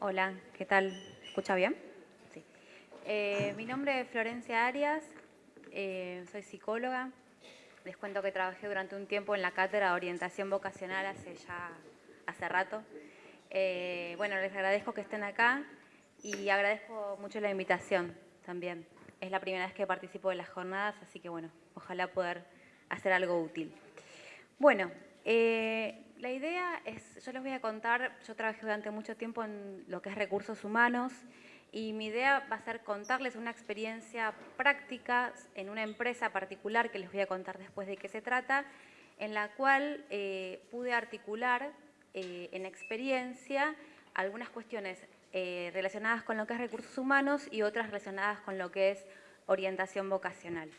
Hola, ¿qué tal? ¿Escucha bien? Sí. Eh, mi nombre es Florencia Arias, eh, soy psicóloga. Les cuento que trabajé durante un tiempo en la cátedra de orientación vocacional hace ya hace rato. Eh, bueno, les agradezco que estén acá y agradezco mucho la invitación también. Es la primera vez que participo de las jornadas, así que bueno, ojalá poder hacer algo útil. Bueno, la idea es, yo les voy a contar, yo trabajé durante mucho tiempo en lo que es recursos humanos y mi idea va a ser contarles una experiencia práctica en una empresa particular que les voy a contar después de qué se trata, en la cual eh, pude articular eh, en experiencia algunas cuestiones eh, relacionadas con lo que es recursos humanos y otras relacionadas con lo que es orientación vocacional.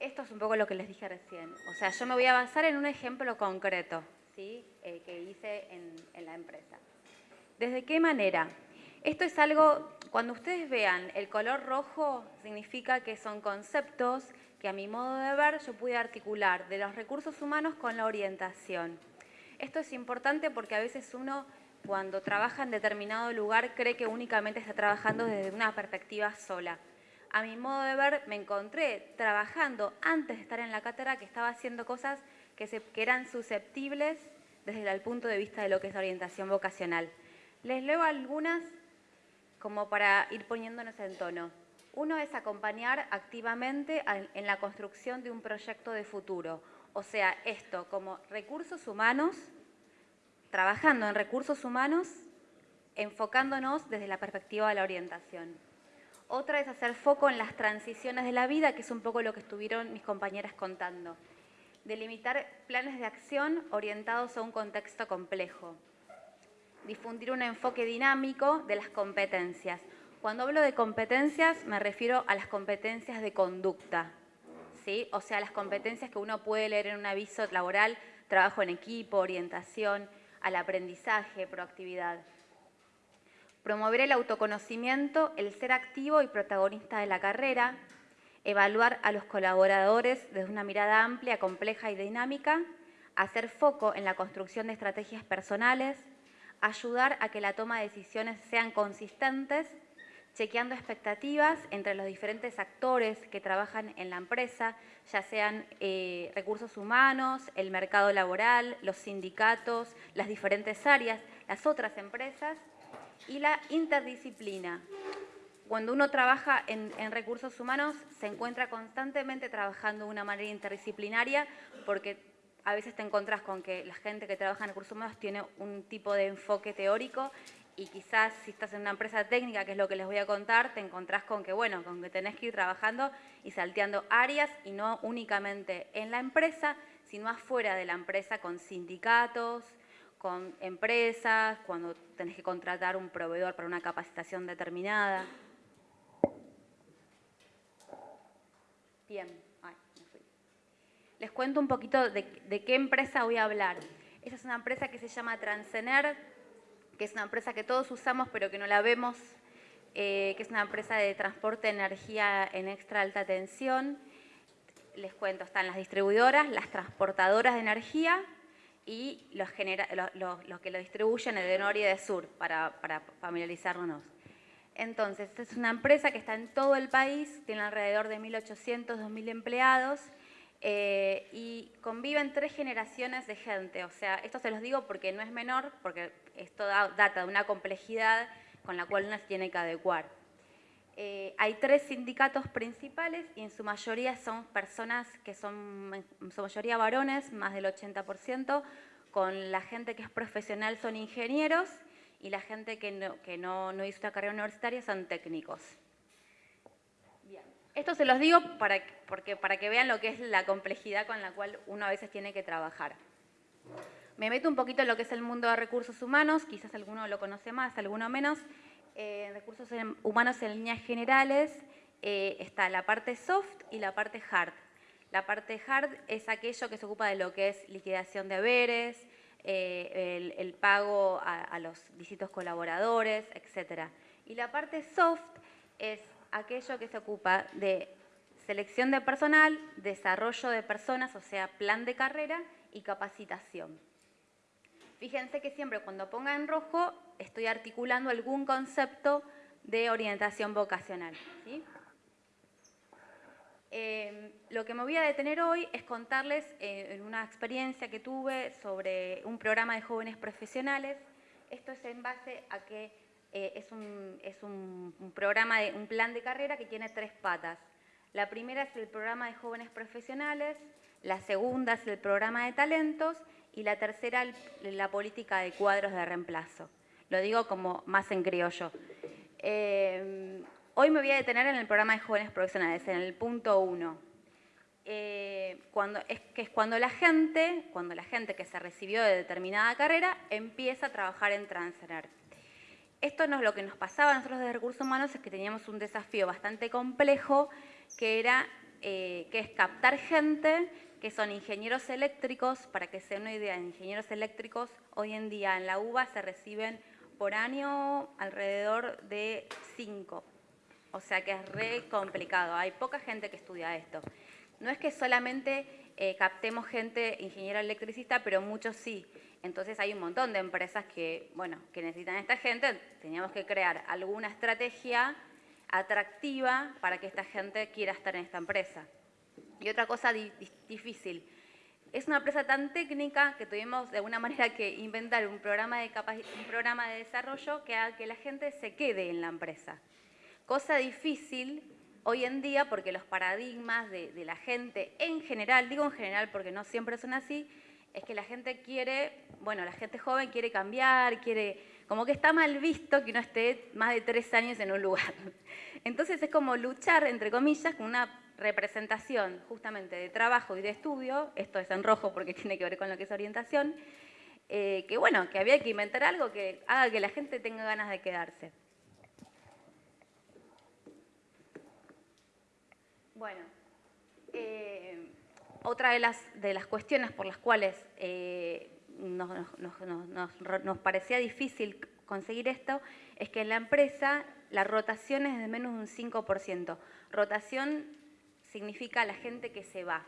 Esto es un poco lo que les dije recién. O sea, yo me voy a basar en un ejemplo concreto ¿sí? Que hice en, la empresa. ¿Desde qué manera? Esto es algo, cuando ustedes vean el color rojo, significa que son conceptos que a mi modo de ver yo pude articular de los recursos humanos con la orientación. Esto es importante porque a veces uno cuando trabaja en determinado lugar cree que únicamente está trabajando desde una perspectiva sola a mi modo de ver, me encontré trabajando antes de estar en la cátedra que estaba haciendo cosas que, eran susceptibles desde el punto de vista de lo que es orientación vocacional. Les leo algunas como para ir poniéndonos en tono. Uno es acompañar activamente en la construcción de un proyecto de futuro. O sea, esto como recursos humanos, trabajando en recursos humanos, enfocándonos desde la perspectiva de la orientación. Otra es hacer foco en las transiciones de la vida, que es un poco lo que estuvieron mis compañeras contando. Delimitar planes de acción orientados a un contexto complejo. Difundir un enfoque dinámico de las competencias. Cuando hablo de competencias me refiero a las competencias de conducta, ¿sí? o sea, las competencias que uno puede leer en un aviso laboral, trabajo en equipo, orientación, al aprendizaje, proactividad. Promover el autoconocimiento, el ser activo y protagonista de la carrera, evaluar a los colaboradores desde una mirada amplia, compleja y dinámica, hacer foco en la construcción de estrategias personales, ayudar a que la toma de decisiones sean consistentes, chequeando expectativas entre los diferentes actores que trabajan en la empresa, ya sean eh, recursos humanos, el mercado laboral, los sindicatos, las diferentes áreas, las otras empresas, y la interdisciplina. Cuando uno trabaja en, recursos humanos, se encuentra constantemente trabajando de una manera interdisciplinaria porque a veces te encuentras con que la gente que trabaja en recursos humanos tiene un tipo de enfoque teórico y quizás si estás en una empresa técnica, que es lo que les voy a contar, te encontrás con que, bueno, con que tenés que ir trabajando y salteando áreas y no únicamente en la empresa, sino afuera de la empresa con sindicatos, con empresas, cuando tenés que contratar un proveedor para una capacitación determinada. Bien, les cuento un poquito de, qué empresa voy a hablar. Esa es una empresa que se llama Transener, que es una empresa que todos usamos pero que no la vemos, eh, que es una empresa de transporte de energía en extra alta tensión. Les cuento, están las distribuidoras, las transportadoras de energía y los, que lo distribuyen de norte y de sur, para, familiarizarnos. Entonces, es una empresa que está en todo el país, tiene alrededor de 1.800, 2.000 empleados eh, y conviven tres generaciones de gente. O sea, esto se los digo porque no es menor, porque esto data de una complejidad con la cual uno se tiene que adecuar. Eh, hay tres sindicatos principales y en su mayoría son personas que son, en su mayoría varones, más del 80%, con la gente que es profesional son ingenieros y la gente que no, que no, hizo una carrera universitaria son técnicos. Esto se los digo para, porque, para que vean lo que es la complejidad con la cual uno a veces tiene que trabajar. Me meto un poquito en lo que es el mundo de recursos humanos, quizás alguno lo conoce más, alguno menos. Eh, recursos humanos en líneas generales eh, está la parte soft y la parte hard. La parte hard es aquello que se ocupa de lo que es liquidación de haberes, eh, el, pago a, los distintos colaboradores, etc. Y la parte soft es aquello que se ocupa de selección de personal, desarrollo de personas, o sea, plan de carrera y capacitación. Fíjense que siempre cuando ponga en rojo estoy articulando algún concepto de orientación vocacional. Eh, lo que me voy a detener hoy es contarles eh, una experiencia que tuve sobre un programa de jóvenes profesionales. Esto es en base a que eh, es, un, es un, programa, de, un plan de carrera que tiene tres patas. La primera es el programa de jóvenes profesionales, la segunda es el programa de talentos y la tercera la política de cuadros de reemplazo. Lo digo como más en criollo. Eh, hoy me voy a detener en el programa de jóvenes profesionales, en el punto uno. Eh, cuando, es que es cuando la gente, cuando la gente que se recibió de determinada carrera empieza a trabajar en Transner. Esto no es lo que nos pasaba nosotros de recursos humanos, es que teníamos un desafío bastante complejo, que era eh, que captar gente que son ingenieros eléctricos, para que sea una idea, ingenieros eléctricos hoy en día en la UBA se reciben por año alrededor de 5. O sea que es re complicado, hay poca gente que estudia esto. No es que solamente eh, captemos gente ingeniero electricista, pero muchos sí. Entonces hay un montón de empresas que, bueno, que necesitan esta gente. Teníamos que crear alguna estrategia atractiva para que esta gente quiera estar en esta empresa. Y otra cosa difícil, es una empresa tan técnica que tuvimos de alguna manera que inventar un programa de, desarrollo que haga que la gente se quede en la empresa. Cosa difícil hoy en día porque los paradigmas de la gente en general, digo en general porque no siempre son así, es que la gente quiere, bueno, la gente joven quiere cambiar, quiere, como que está mal visto que uno esté más de tres años en un lugar. Entonces es como luchar, entre comillas, con una representación justamente de trabajo y de estudio, esto es en rojo porque tiene que ver con lo que es orientación, eh, que bueno, que había que inventar algo que haga que la gente tenga ganas de quedarse. Bueno, eh, otra de las, de las cuestiones por las cuales eh, nos, parecía difícil conseguir esto es que en la empresa la rotación es de menos de un 5%. Rotación significa la gente que se va.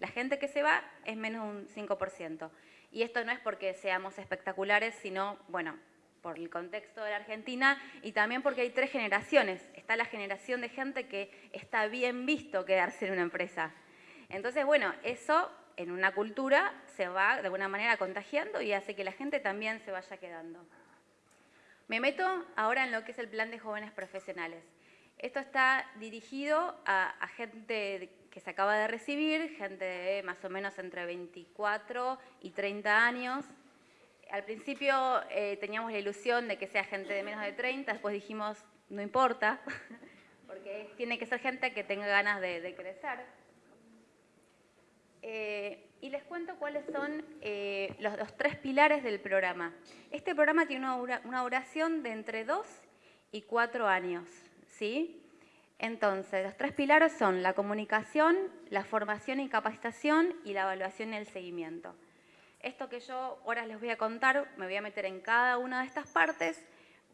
La gente que se va es menos un 5%. Y esto no es porque seamos espectaculares, sino, bueno, por el contexto de la Argentina y también porque hay tres generaciones. Está la generación de gente que está bien visto quedarse en una empresa. Entonces, bueno, eso en una cultura se va de alguna manera contagiando y hace que la gente también se vaya quedando. Me meto ahora en lo que es el plan de jóvenes profesionales. Esto está dirigido a, gente que se acaba de recibir, gente de más o menos entre 24 y 30 años. Al principio eh, teníamos la ilusión de que sea gente de menos de 30, después dijimos, no importa, porque tiene que ser gente que tenga ganas de, crecer. Eh, y les cuento cuáles son eh, los, tres pilares del programa. Este programa tiene una, duración de entre 2 y 4 años. ¿sí? Entonces, los tres pilares son la comunicación, la formación y capacitación y la evaluación y el seguimiento. Esto que yo ahora les voy a contar, me voy a meter en cada una de estas partes,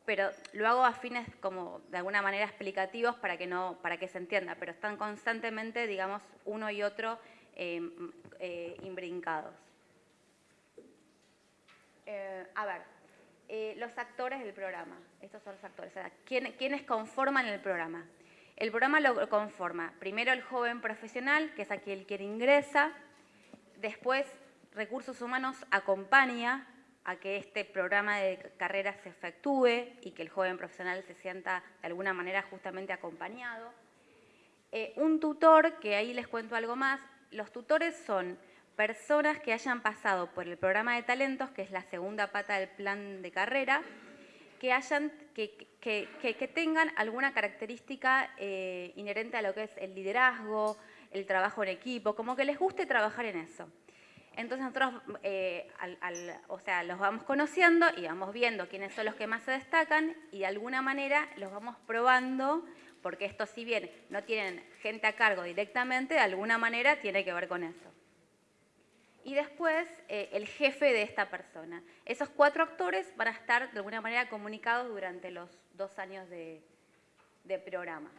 pero lo hago a fines como de alguna manera explicativos para que, no, para que se entienda, pero están constantemente, digamos, uno y otro imbrincados. Eh, a ver, eh, los actores del programa. Estos son los actores. ¿quiénes conforman el programa? El programa lo conforma primero el joven profesional, que es aquel que ingresa. Después, Recursos Humanos acompaña a que este programa de carrera se efectúe y que el joven profesional se sienta de alguna manera justamente acompañado. Eh, un tutor, que ahí les cuento algo más, los tutores son personas que hayan pasado por el programa de talentos, que es la segunda pata del plan de carrera, que, hayan, que, que, tengan alguna característica eh, inherente a lo que es el liderazgo, el trabajo en equipo, como que les guste trabajar en eso. Entonces nosotros, eh, o sea, los vamos conociendo y vamos viendo quiénes son los que más se destacan y de alguna manera los vamos probando porque esto si bien no tienen gente a cargo directamente, de alguna manera tiene que ver con eso. Y después eh, el jefe de esta persona. Esos cuatro actores van a estar de alguna manera comunicados durante los dos años de, de programa.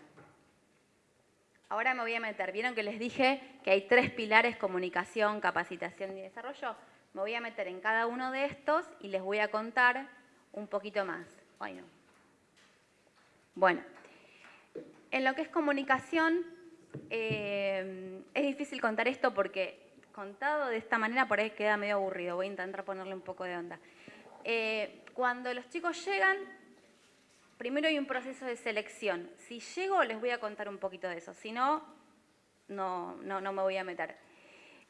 Ahora me voy a meter, vieron que les dije que hay tres pilares, comunicación, capacitación y desarrollo. Me voy a meter en cada uno de estos y les voy a contar un poquito más. Bueno, en lo que es comunicación, eh, es difícil contar esto porque contado de esta manera por ahí queda medio aburrido. Voy a intentar ponerle un poco de onda. Eh, cuando los chicos llegan, primero hay un proceso de selección. Si llego, les voy a contar un poquito de eso. Si no, no, no, me voy a meter.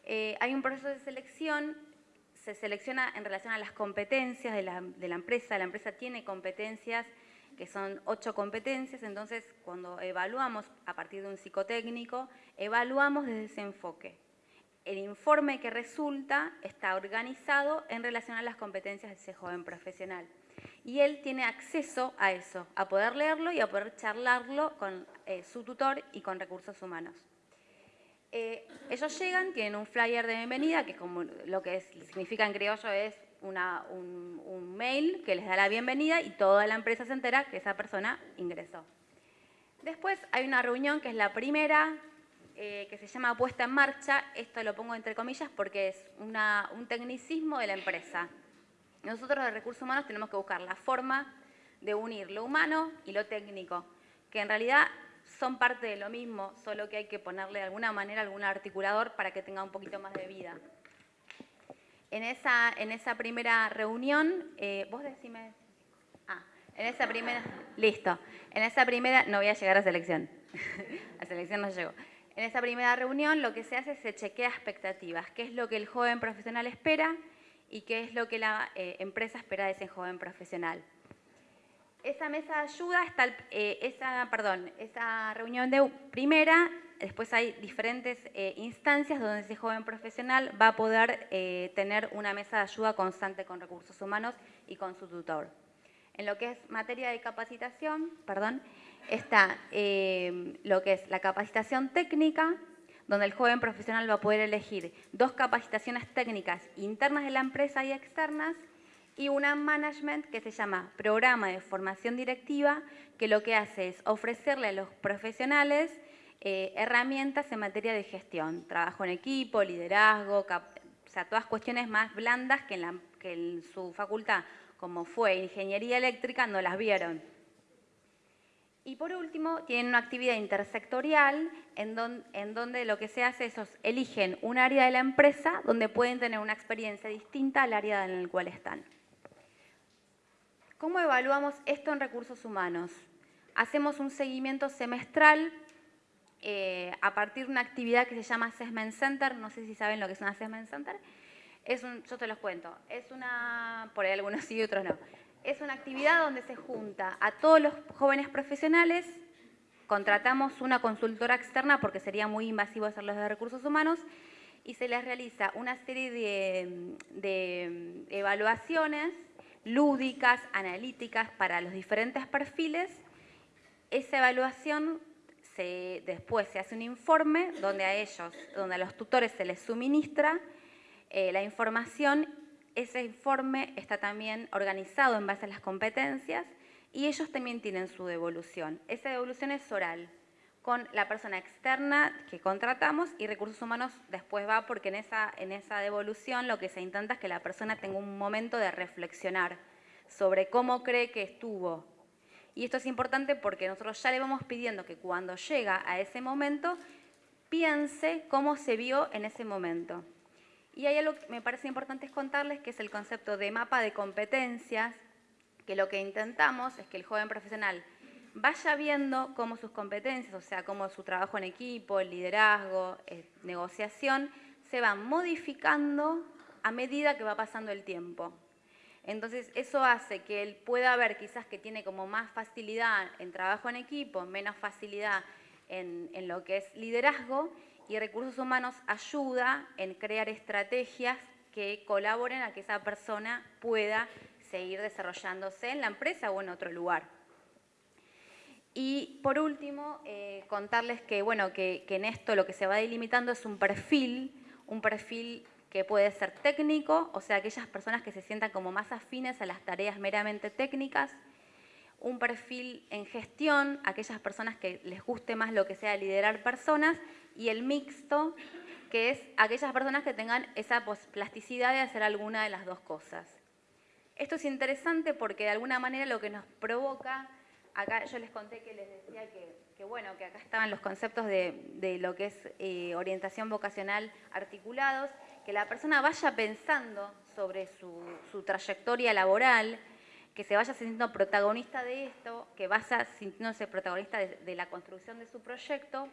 Eh, hay un proceso de selección, se selecciona en relación a las competencias de la, de la empresa. La empresa tiene competencias que son ocho competencias, entonces cuando evaluamos a partir de un psicotécnico, evaluamos desde ese enfoque. El informe que resulta está organizado en relación a las competencias de ese joven profesional y él tiene acceso a eso, a poder leerlo y a poder charlarlo con eh, su tutor y con recursos humanos. Eh, ellos llegan, tienen un flyer de bienvenida, que como lo que significa en criollo es un, un, mail que les da la bienvenida y toda la empresa se entera que esa persona ingresó. Después hay una reunión que es la primera, eh, que se llama puesta en marcha. Esto lo pongo entre comillas porque es una, un tecnicismo de la empresa. Nosotros de recursos humanos tenemos que buscar la forma de unir lo humano y lo técnico, que en realidad son parte de lo mismo, solo que hay que ponerle de alguna manera algún articulador para que tenga un poquito más de vida. En esa, en esa primera reunión, eh, vos decime... Ah, en esa primera... Listo. En esa primera... No voy a llegar a selección. a selección no llego. En esa primera reunión lo que se hace es se chequea expectativas. ¿Qué es lo que el joven profesional espera? y qué es lo que la eh, empresa espera de ese joven profesional. Esa mesa de ayuda está, eh, esa, perdón, esa reunión de primera, después hay diferentes eh, instancias donde ese joven profesional va a poder tener una mesa de ayuda constante con recursos humanos y con su tutor. En lo que es materia de capacitación, perdón, está lo que es la capacitación técnica, donde el joven profesional va a poder elegir dos capacitaciones técnicas internas de la empresa y externas y una management que se llama Programa de Formación Directiva, que lo que hace es ofrecerle a los profesionales eh, herramientas en materia de gestión, trabajo en equipo, liderazgo, o sea, todas cuestiones más blandas que en su facultad, como fue ingeniería eléctrica, no las vieron. Y por último, tienen una actividad intersectorial en, donde lo que se hace es eligen un área de la empresa donde pueden tener una experiencia distinta al área en el cual están. ¿Cómo evaluamos esto en recursos humanos? Hacemos un seguimiento semestral eh, a partir de una actividad que se llama Assessment Center. No sé si saben lo que es un Assessment Center. Es un, yo te los cuento. Es una, por ahí algunos sí y otros no es una actividad donde se junta a todos los jóvenes profesionales, contratamos una consultora externa porque sería muy invasivo hacerlo de recursos humanos, y se les realiza una serie de, evaluaciones lúdicas, analíticas para los diferentes perfiles. Esa evaluación después se hace un informe donde a ellos, donde a los tutores se les suministra eh, la información ese informe está también organizado en base a las competencias y ellos también tienen su devolución. Esa devolución es oral, con la persona externa que contratamos y recursos humanos después va porque en esa, en esa devolución lo que se intenta es que la persona tenga un momento de reflexionar sobre cómo cree que estuvo. Y esto es importante porque nosotros ya le vamos pidiendo que cuando llega a ese momento piense cómo se vio en ese momento. Y hay algo que me parece importante es contarles, que es el concepto de mapa de competencias, que lo que intentamos es que el joven profesional vaya viendo cómo sus competencias, o sea, cómo su trabajo en equipo, el liderazgo, eh, negociación, se van modificando a medida que va pasando el tiempo. Entonces, eso hace que él pueda ver quizás que tiene como más facilidad en trabajo en equipo, menos facilidad en, lo que es liderazgo, y recursos humanos ayuda en crear estrategias que colaboren a que esa persona pueda seguir desarrollándose en la empresa o en otro lugar. Y por último, eh, contarles que, bueno, que, que en esto lo que se va delimitando es un perfil, un perfil que puede ser técnico, o sea, aquellas personas que se sientan como más afines a las tareas meramente técnicas, un perfil en gestión, aquellas personas que les guste más lo que sea liderar personas, y el mixto, que es aquellas personas que tengan esa plasticidad de hacer alguna de las dos cosas. Esto es interesante porque de alguna manera lo que nos provoca, acá yo les conté que les decía que, bueno, que acá estaban los conceptos de, lo que es eh, orientación vocacional articulados, que la persona vaya pensando sobre su, trayectoria laboral, que se vaya sintiendo protagonista de esto, que vaya sintiéndose protagonista de, la construcción de su proyecto,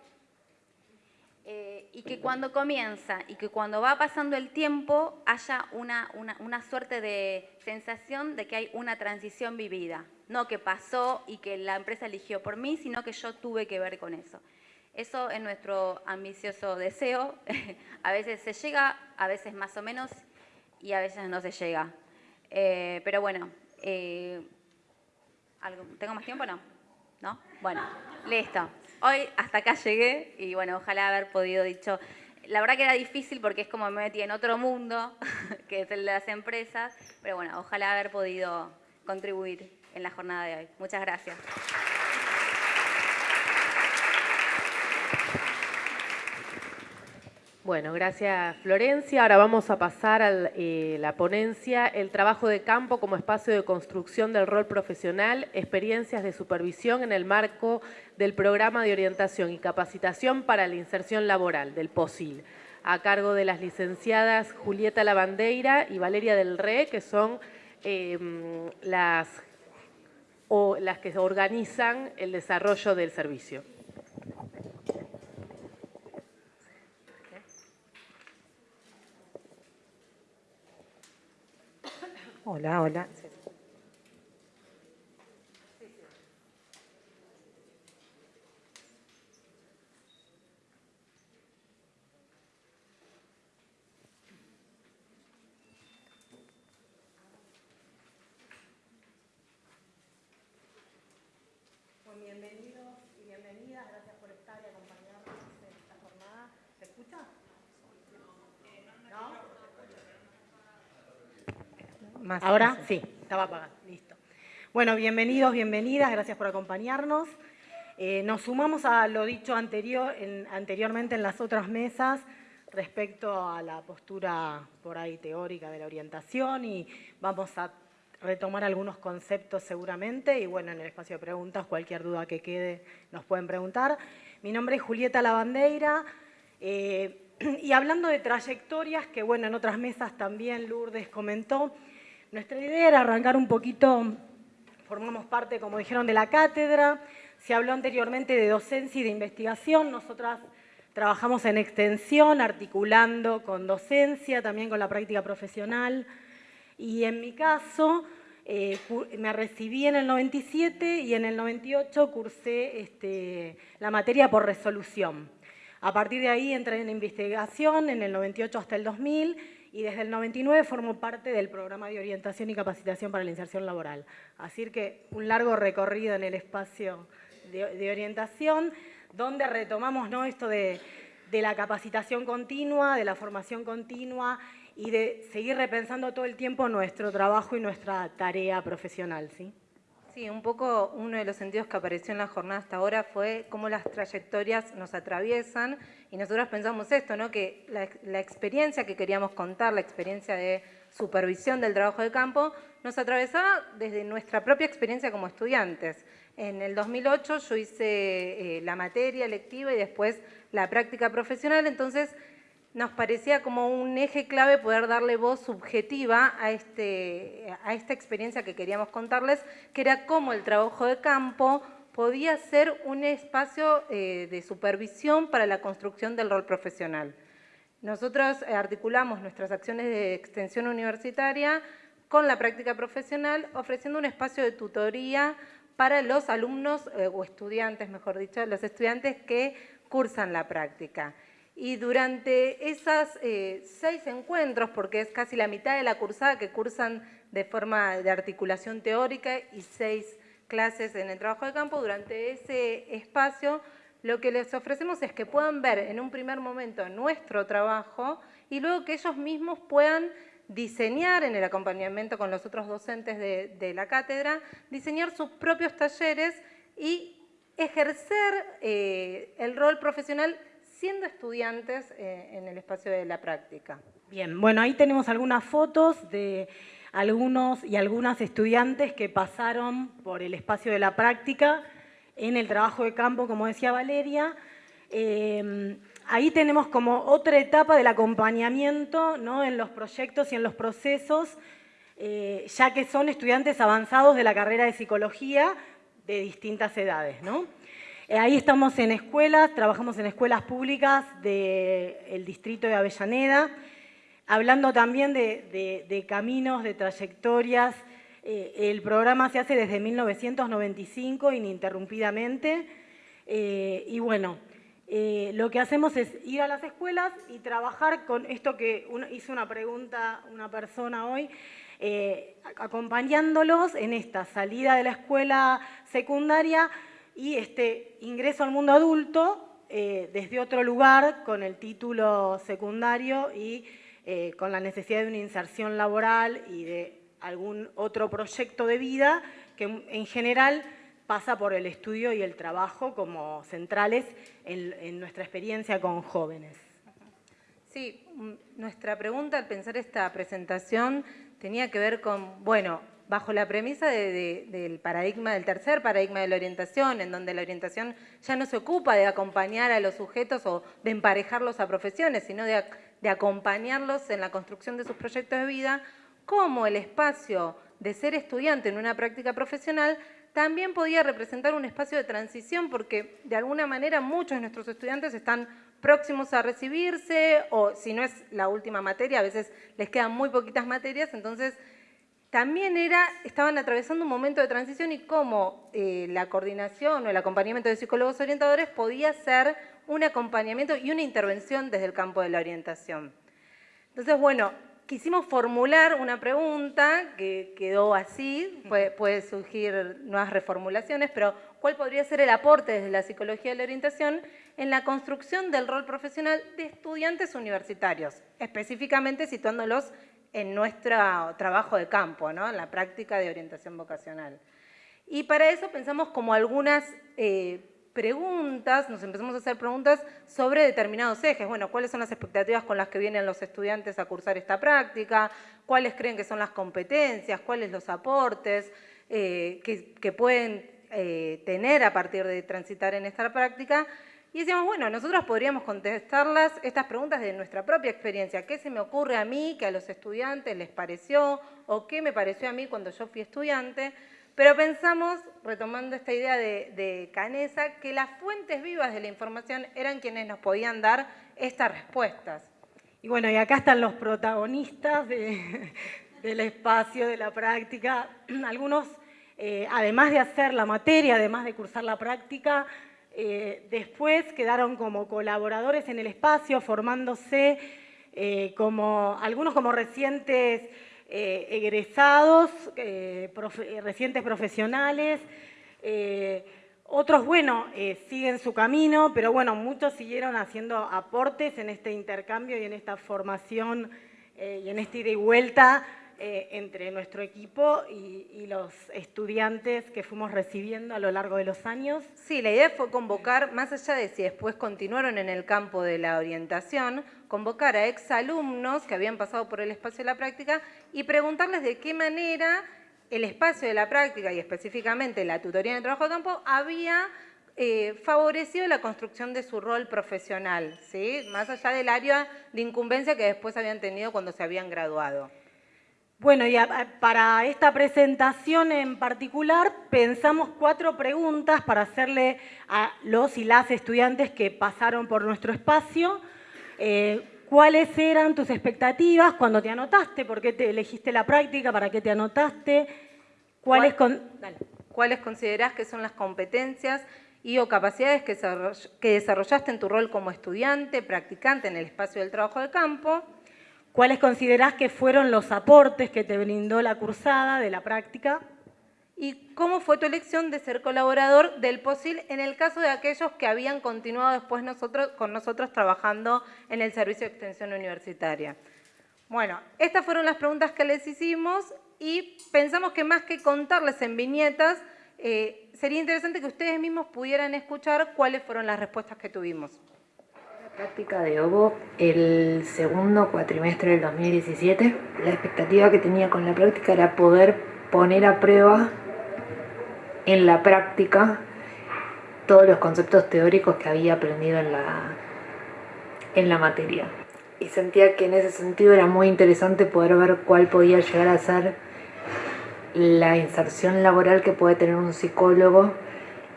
eh, y que cuando comienza y que cuando va pasando el tiempo haya una, una, suerte de sensación de que hay una transición vivida. No que pasó y que la empresa eligió por mí, sino que yo tuve que ver con eso. Eso es nuestro ambicioso deseo. a veces se llega, a veces más o menos, y a veces no se llega. Eh, pero bueno, eh, ¿tengo más tiempo no? ¿No? Bueno, listo. Hoy hasta acá llegué y bueno, ojalá haber podido dicho... La verdad que era difícil porque es como me metí en otro mundo, que es el de las empresas, pero bueno, ojalá haber podido contribuir en la jornada de hoy. Muchas gracias. Bueno, gracias Florencia. Ahora vamos a pasar a eh, la ponencia, el trabajo de campo como espacio de construcción del rol profesional, experiencias de supervisión en el marco del programa de orientación y capacitación para la inserción laboral del POSIL, a cargo de las licenciadas Julieta Lavandeira y Valeria del Re, que son em, las, o, las que organizan el desarrollo del servicio. Hola, hola. bienvenidos y bienvenidas, gracias por estar y acompañarnos en esta jornada. ¿Se escucha? ¿No? ¿Ahora? Sí, estaba apagado, listo. Bueno, bienvenidos, bienvenidas, gracias por acompañarnos. Eh, nos sumamos a lo dicho anterior, anteriormente en las otras mesas respecto a la postura por ahí teórica de la orientación y vamos a retomar algunos conceptos seguramente y bueno, en el espacio de preguntas, cualquier duda que quede nos pueden preguntar. Mi nombre es Julieta Lavandeira eh, y hablando de trayectorias, que bueno, en otras mesas también Lourdes comentó, nuestra idea era arrancar un poquito, formamos parte, como dijeron, de la cátedra, se habló anteriormente de docencia y de investigación, nosotras trabajamos en extensión, articulando con docencia, también con la práctica profesional, y en mi caso eh, me recibí en el 97 y en el 98 cursé este, la materia por resolución. A partir de ahí entré en investigación en el 98 hasta el 2000 y desde el 99 formo parte del programa de orientación y capacitación para la inserción laboral. Así que un largo recorrido en el espacio de, orientación, donde retomamos ¿no? esto de, de la capacitación continua, de la formación continua y de seguir repensando todo el tiempo nuestro trabajo y nuestra tarea profesional. ¿sí? Sí, un poco uno de los sentidos que apareció en la jornada hasta ahora fue cómo las trayectorias nos atraviesan y nosotros pensamos esto, ¿no? que la, experiencia que queríamos contar, la experiencia de supervisión del trabajo de campo, nos atravesaba desde nuestra propia experiencia como estudiantes. En el 2008 yo hice eh, la materia lectiva y después la práctica profesional, entonces nos parecía como un eje clave poder darle voz subjetiva a, este, a esta experiencia que queríamos contarles, que era cómo el trabajo de campo podía ser un espacio eh, de supervisión para la construcción del rol profesional. Nosotros eh, articulamos nuestras acciones de extensión universitaria con la práctica profesional, ofreciendo un espacio de tutoría para los alumnos, eh, o estudiantes, mejor dicho, los estudiantes que cursan la práctica. Y durante esos eh, seis encuentros, porque es casi la mitad de la cursada que cursan de forma de articulación teórica y seis clases en el trabajo de campo, durante ese espacio lo que les ofrecemos es que puedan ver en un primer momento nuestro trabajo y luego que ellos mismos puedan diseñar en el acompañamiento con los otros docentes de, la cátedra, diseñar sus propios talleres y ejercer eh, el rol profesional siendo estudiantes eh, en el espacio de la práctica. Bien, bueno, ahí tenemos algunas fotos de algunos y algunas estudiantes que pasaron por el espacio de la práctica en el trabajo de campo, como decía Valeria. Em, ahí tenemos como otra etapa del acompañamiento ¿no? en los proyectos y en los procesos, eh, ya que son estudiantes avanzados de la carrera de psicología de distintas edades. ¿no? Eh, ahí estamos en escuelas, trabajamos en escuelas públicas del distrito de Avellaneda, hablando también de caminos, de trayectorias, eh, el programa se hace desde 1995 ininterrumpidamente. Eh, y bueno, lo que hacemos es ir a las escuelas y trabajar con esto que hizo una pregunta una persona hoy, acompañándolos en esta salida de la escuela secundaria y este ingreso al mundo adulto desde otro lugar con el título secundario y con la necesidad de una inserción laboral y de algún otro proyecto de vida que en general pasa por el estudio y el trabajo como centrales en, nuestra experiencia con jóvenes. Sí, mm, nuestra pregunta al pensar esta presentación tenía que ver con, bueno, bajo la premisa del paradigma, del tercer paradigma de la orientación, en donde la orientación ya no se ocupa de acompañar a los sujetos o de emparejarlos a profesiones, sino de, acompañarlos en la construcción de sus proyectos de vida, cómo el espacio de ser estudiante en una práctica profesional también podía representar un espacio de transición porque de alguna manera muchos de nuestros estudiantes están próximos a recibirse o si no es la última materia, a veces les quedan muy poquitas materias, entonces también era, estaban atravesando un momento de transición y cómo eh, la coordinación o el acompañamiento de psicólogos orientadores podía ser un acompañamiento y una intervención desde el campo de la orientación. Entonces, bueno, quisimos formular una pregunta que quedó así, puede, surgir nuevas reformulaciones, pero ¿cuál podría ser el aporte desde la psicología de la orientación en la construcción del rol profesional de estudiantes universitarios, específicamente situándolos en nuestro trabajo de campo, en la práctica de orientación vocacional? Y para eso pensamos como algunas eh, preguntas, nos empezamos a hacer preguntas sobre determinados ejes. Bueno, ¿cuáles son las expectativas con las que vienen los estudiantes a cursar esta práctica? ¿Cuáles creen que son las competencias? ¿Cuáles los aportes eh, que, pueden eh, tener a partir de transitar en esta práctica? Y decíamos, bueno, nosotros podríamos contestarlas, estas preguntas de nuestra propia experiencia. ¿Qué se me ocurre a mí que a los estudiantes les pareció? ¿O qué me pareció a mí cuando yo fui estudiante? Pero pensamos, retomando esta idea de, Canesa, que las fuentes vivas de la información eran quienes nos podían dar estas respuestas. Y bueno, y acá están los protagonistas del espacio, de la práctica. Algunos, eh, además de hacer la materia, además de cursar la práctica, eh, después quedaron como colaboradores en el espacio, formándose eh, como, algunos como recientes eh, egresados, recientes profesionales, otros, bueno, siguen su camino, pero bueno, muchos siguieron haciendo aportes en este intercambio y en esta formación y en esta ida y vuelta eh, entre nuestro equipo y, los estudiantes que fuimos recibiendo a lo largo de los años. Sí, la idea fue convocar, más allá de si después continuaron en el campo de la orientación, convocar a exalumnos que habían pasado por el espacio de la práctica y preguntarles de qué manera el espacio de la práctica y específicamente la tutoría en el trabajo de campo había eh, favorecido la construcción de su rol profesional, ¿sí? más allá del área de incumbencia que después habían tenido cuando se habían graduado. Bueno, y para esta presentación en particular pensamos cuatro preguntas para hacerle a los y las estudiantes que pasaron por nuestro espacio. Eh, ¿Cuáles eran tus expectativas cuando te anotaste? ¿Por qué te elegiste la práctica? ¿Para qué te anotaste? ¿Cuáles, ¿Cuáles considerás que son las competencias y o capacidades que desarrollaste en tu rol como estudiante, practicante en el espacio del trabajo de campo? ¿Cuáles considerás que fueron los aportes que te brindó la cursada de la práctica? ¿Y cómo fue tu elección de ser colaborador del POSIL en el caso de aquellos que habían continuado después nosotros, con nosotros trabajando en el Servicio de Extensión Universitaria? Bueno, estas fueron las preguntas que les hicimos y pensamos que más que contarles en viñetas, eh, sería interesante que ustedes mismos pudieran escuchar cuáles fueron las respuestas que tuvimos. Práctica de OVO el segundo cuatrimestre del 2017. La expectativa que tenía con la práctica era poder poner a prueba en la práctica todos los conceptos teóricos que había aprendido en la, en la materia. Y sentía que en ese sentido era muy interesante poder ver cuál podía llegar a ser la inserción laboral que puede tener un psicólogo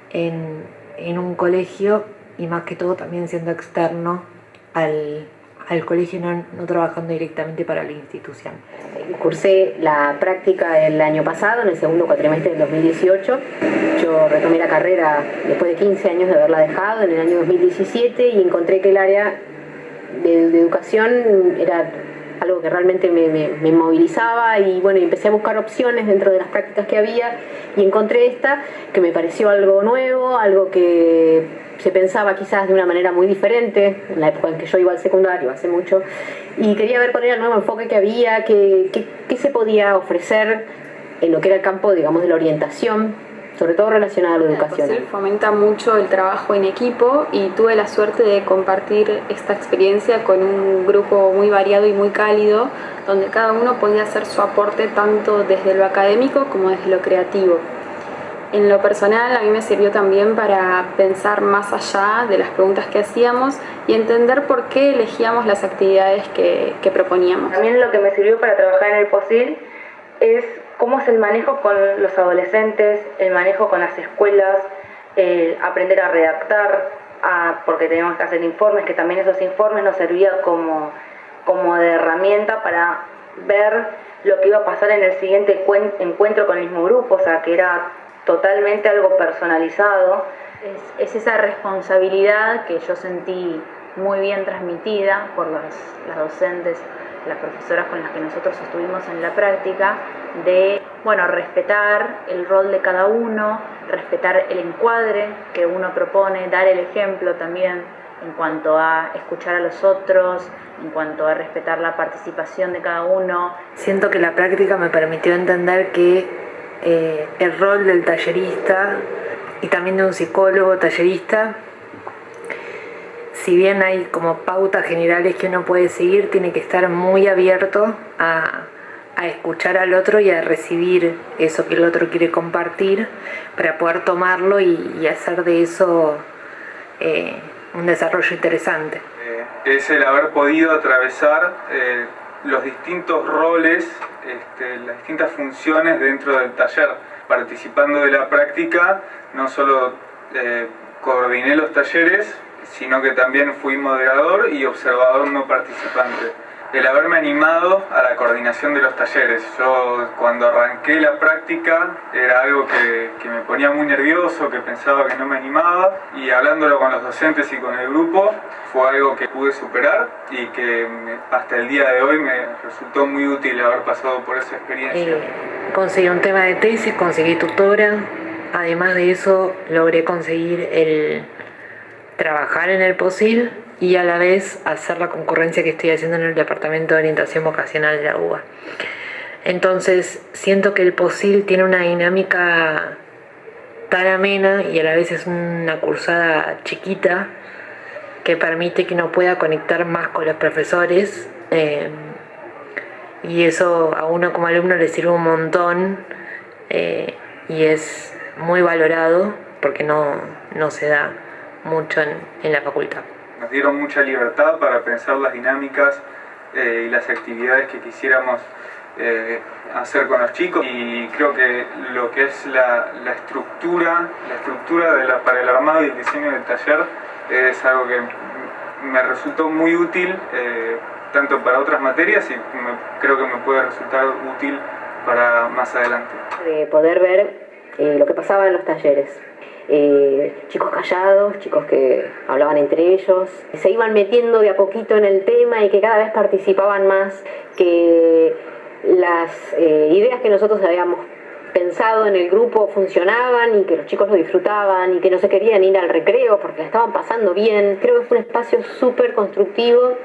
en, en un colegio y más que todo también siendo externo al, al colegio, no, trabajando directamente para la institución. Cursé la práctica el año pasado, en el segundo cuatrimestre del 2018. Yo retomé la carrera después de 15 años de haberla dejado en el año 2017 y encontré que el área de educación era algo que realmente me, movilizaba y bueno, empecé a buscar opciones dentro de las prácticas que había y encontré esta que me pareció algo nuevo, algo que se pensaba quizás de una manera muy diferente en la época en que yo iba al secundario, hace mucho, y quería ver cuál era el nuevo enfoque que había, qué, qué, qué se podía ofrecer en lo que era el campo, digamos, de la orientación sobre todo relacionada a la educación. El fomenta mucho el trabajo en equipo y tuve la suerte de compartir esta experiencia con un grupo muy variado y muy cálido, donde cada uno podía hacer su aporte tanto desde lo académico como desde lo creativo. En lo personal a mí me sirvió también para pensar más allá de las preguntas que hacíamos y entender por qué elegíamos las actividades que, que proponíamos. También lo que me sirvió para trabajar en el POSIL es cómo es el manejo con los adolescentes, el manejo con las escuelas, eh, aprender a redactar, a, porque teníamos que hacer informes, que también esos informes nos servían como, como de herramienta para ver lo que iba a pasar en el siguiente encuentro con el mismo grupo, o sea, que era totalmente algo personalizado. Es, es esa responsabilidad que yo sentí muy bien transmitida por las docentes las profesoras con las que nosotros estuvimos en la práctica, de bueno, respetar el rol de cada uno, respetar el encuadre que uno propone, dar el ejemplo también en cuanto a escuchar a los otros, en cuanto a respetar la participación de cada uno. Siento que la práctica me permitió entender que eh, el rol del tallerista y también de un psicólogo tallerista si bien hay como pautas generales que uno puede seguir, tiene que estar muy abierto a, a, escuchar al otro y a recibir eso que el otro quiere compartir para poder tomarlo y, hacer de eso eh, un desarrollo interesante. Eh, es el haber podido atravesar eh, los distintos roles, este, las distintas funciones dentro del taller. Participando de la práctica, no solo coordiné los talleres, sino que también fui moderador y observador no participante. El haberme animado a la coordinación de los talleres. Yo cuando arranqué la práctica era algo que, que, me ponía muy nervioso, que pensaba que no me animaba y hablándolo con los docentes y con el grupo fue algo que pude superar y que hasta el día de hoy me resultó muy útil haber pasado por esa experiencia. Eh, conseguí un tema de tesis, conseguí tutora, además de eso logré conseguir el trabajar en el POSIL y a la vez hacer la concurrencia que estoy haciendo en el Departamento de Orientación Vocacional de la UBA. Entonces, siento que el POSIL tiene una dinámica tan amena y a la vez es una cursada chiquita que permite que uno pueda conectar más con los profesores eh, y eso a uno como alumno le sirve un montón eh, y es muy valorado porque no, no se da mucho en, en, la facultad. Nos dieron mucha libertad para pensar las dinámicas eh, y las actividades que quisiéramos eh, hacer con los chicos y creo que lo que es la, la estructura, la estructura de la, para el armado y el diseño del taller es algo que me resultó muy útil eh, tanto para otras materias y me, creo que me puede resultar útil para más adelante. De poder ver lo que pasaba en los talleres, eh, chicos callados, chicos que hablaban entre ellos, se iban metiendo de a poquito en el tema y que cada vez participaban más, que las eh, ideas que nosotros habíamos pensado en el grupo funcionaban y que los chicos lo disfrutaban y que no se querían ir al recreo porque la estaban pasando bien. Creo que fue un espacio súper constructivo,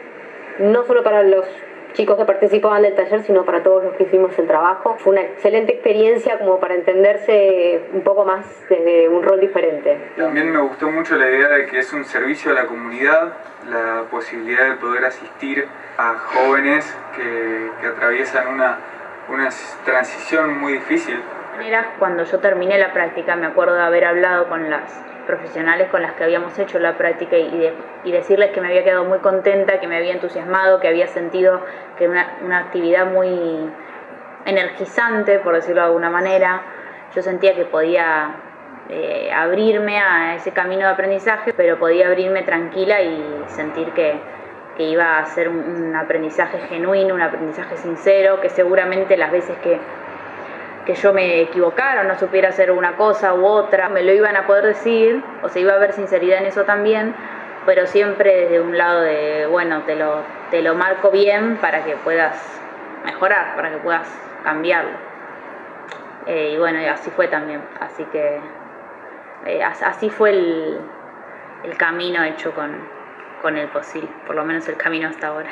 no solo para los chicos que participaban del taller, sino para todos los que hicimos el trabajo. Fue una excelente experiencia como para entenderse un poco más desde un rol diferente. También me gustó mucho la idea de que es un servicio a la comunidad, la posibilidad de poder asistir a jóvenes que, que atraviesan una, una transición muy difícil. Cuando yo terminé la práctica, me acuerdo de haber hablado con las profesionales con las que habíamos hecho la práctica y, decirles que me había quedado muy contenta, que me había entusiasmado, que había sentido que era una, actividad muy energizante, por decirlo de alguna manera. Yo sentía que podía eh, abrirme a ese camino de aprendizaje, pero podía abrirme tranquila y sentir que iba a ser un aprendizaje genuino, un aprendizaje sincero, que seguramente las veces que que yo me equivocara no supiera hacer una cosa u otra, me lo iban a poder decir, o se iba a haber sinceridad en eso también, pero siempre desde un lado de, bueno, te lo, te lo marco bien para que puedas mejorar, para que puedas cambiarlo. Eh, y bueno, así fue también, así que eh, así fue el, el camino hecho con, con el POSIL, por lo menos el camino hasta ahora.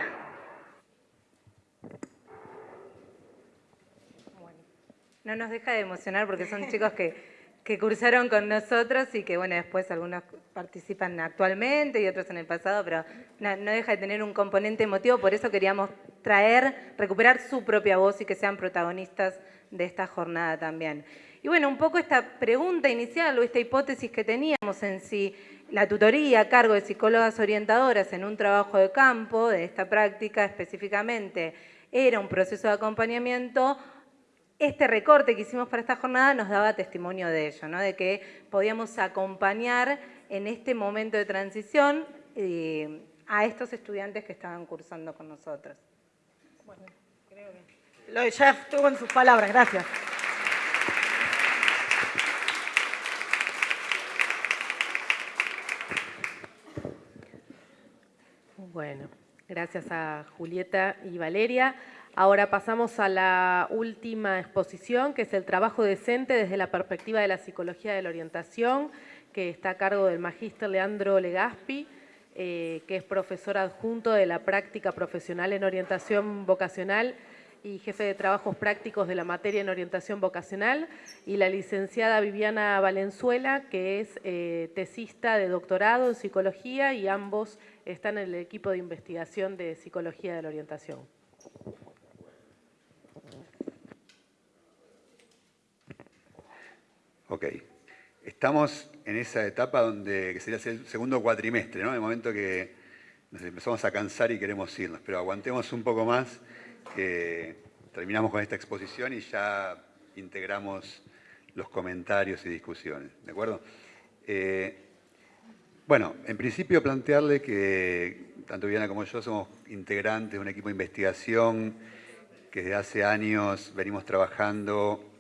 No nos deja de emocionar porque son chicos que, cursaron con nosotros y que, bueno, después algunos participan actualmente y otros en el pasado, pero no, deja de tener un componente emotivo, por eso queríamos traer, recuperar su propia voz y que sean protagonistas de esta jornada también. Y bueno, un poco esta pregunta inicial o esta hipótesis que teníamos en si la tutoría a cargo de psicólogas orientadoras en un trabajo de campo, de esta práctica específicamente, era un proceso de acompañamiento este recorte que hicimos para esta jornada nos daba testimonio de ello, ¿no? de que podíamos acompañar en este momento de transición eh, a estos estudiantes que estaban cursando con nosotros. Bueno, creo que... Lo ya estuvo en sus palabras, gracias. Bueno, gracias a Julieta y Valeria. Ahora pasamos a la última exposición, que es el trabajo decente desde la perspectiva de la psicología de la orientación, que está a cargo del magíster Leandro Legaspi, eh, que es profesor adjunto de la práctica profesional en orientación vocacional y jefe de trabajos prácticos de la materia en orientación vocacional, y la licenciada Viviana Valenzuela, que es eh, tesista de doctorado en psicología y ambos están en el equipo de investigación de psicología de la orientación. Ok. Estamos en esa etapa donde, sería el segundo cuatrimestre, ¿no? El momento que nos empezamos a cansar y queremos irnos, pero aguantemos un poco más, terminamos con esta exposición y ya integramos los comentarios y discusiones, ¿de acuerdo? Eh, bueno, en principio plantearle que tanto Viviana como yo somos integrantes de un equipo de investigación que desde hace años venimos trabajando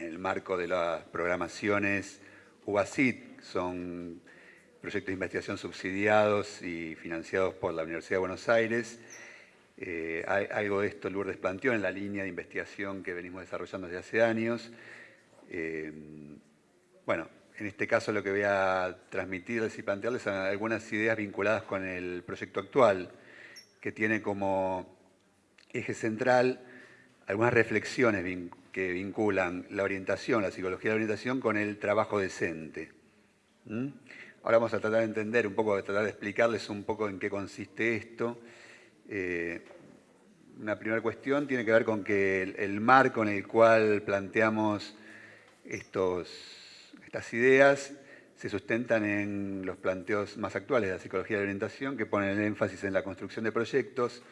en el marco de las programaciones UBASIT, son proyectos de investigación subsidiados y financiados por la Universidad de Buenos Aires. Eh, algo de esto Lourdes planteó en la línea de investigación que venimos desarrollando desde hace años. Eh, bueno, en este caso lo que voy a transmitirles y plantearles son algunas ideas vinculadas con el proyecto actual, que tiene como eje central algunas reflexiones que vinculan la orientación, la psicología de la orientación con el trabajo decente. ¿Mm? Ahora vamos a tratar de entender un poco, de tratar de explicarles un poco en qué consiste esto. Eh, una primera cuestión tiene que ver con que el, marco en el cual planteamos estos, estas ideas se sustentan en los planteos más actuales de la psicología de la orientación, que ponen el énfasis en la construcción de proyectos,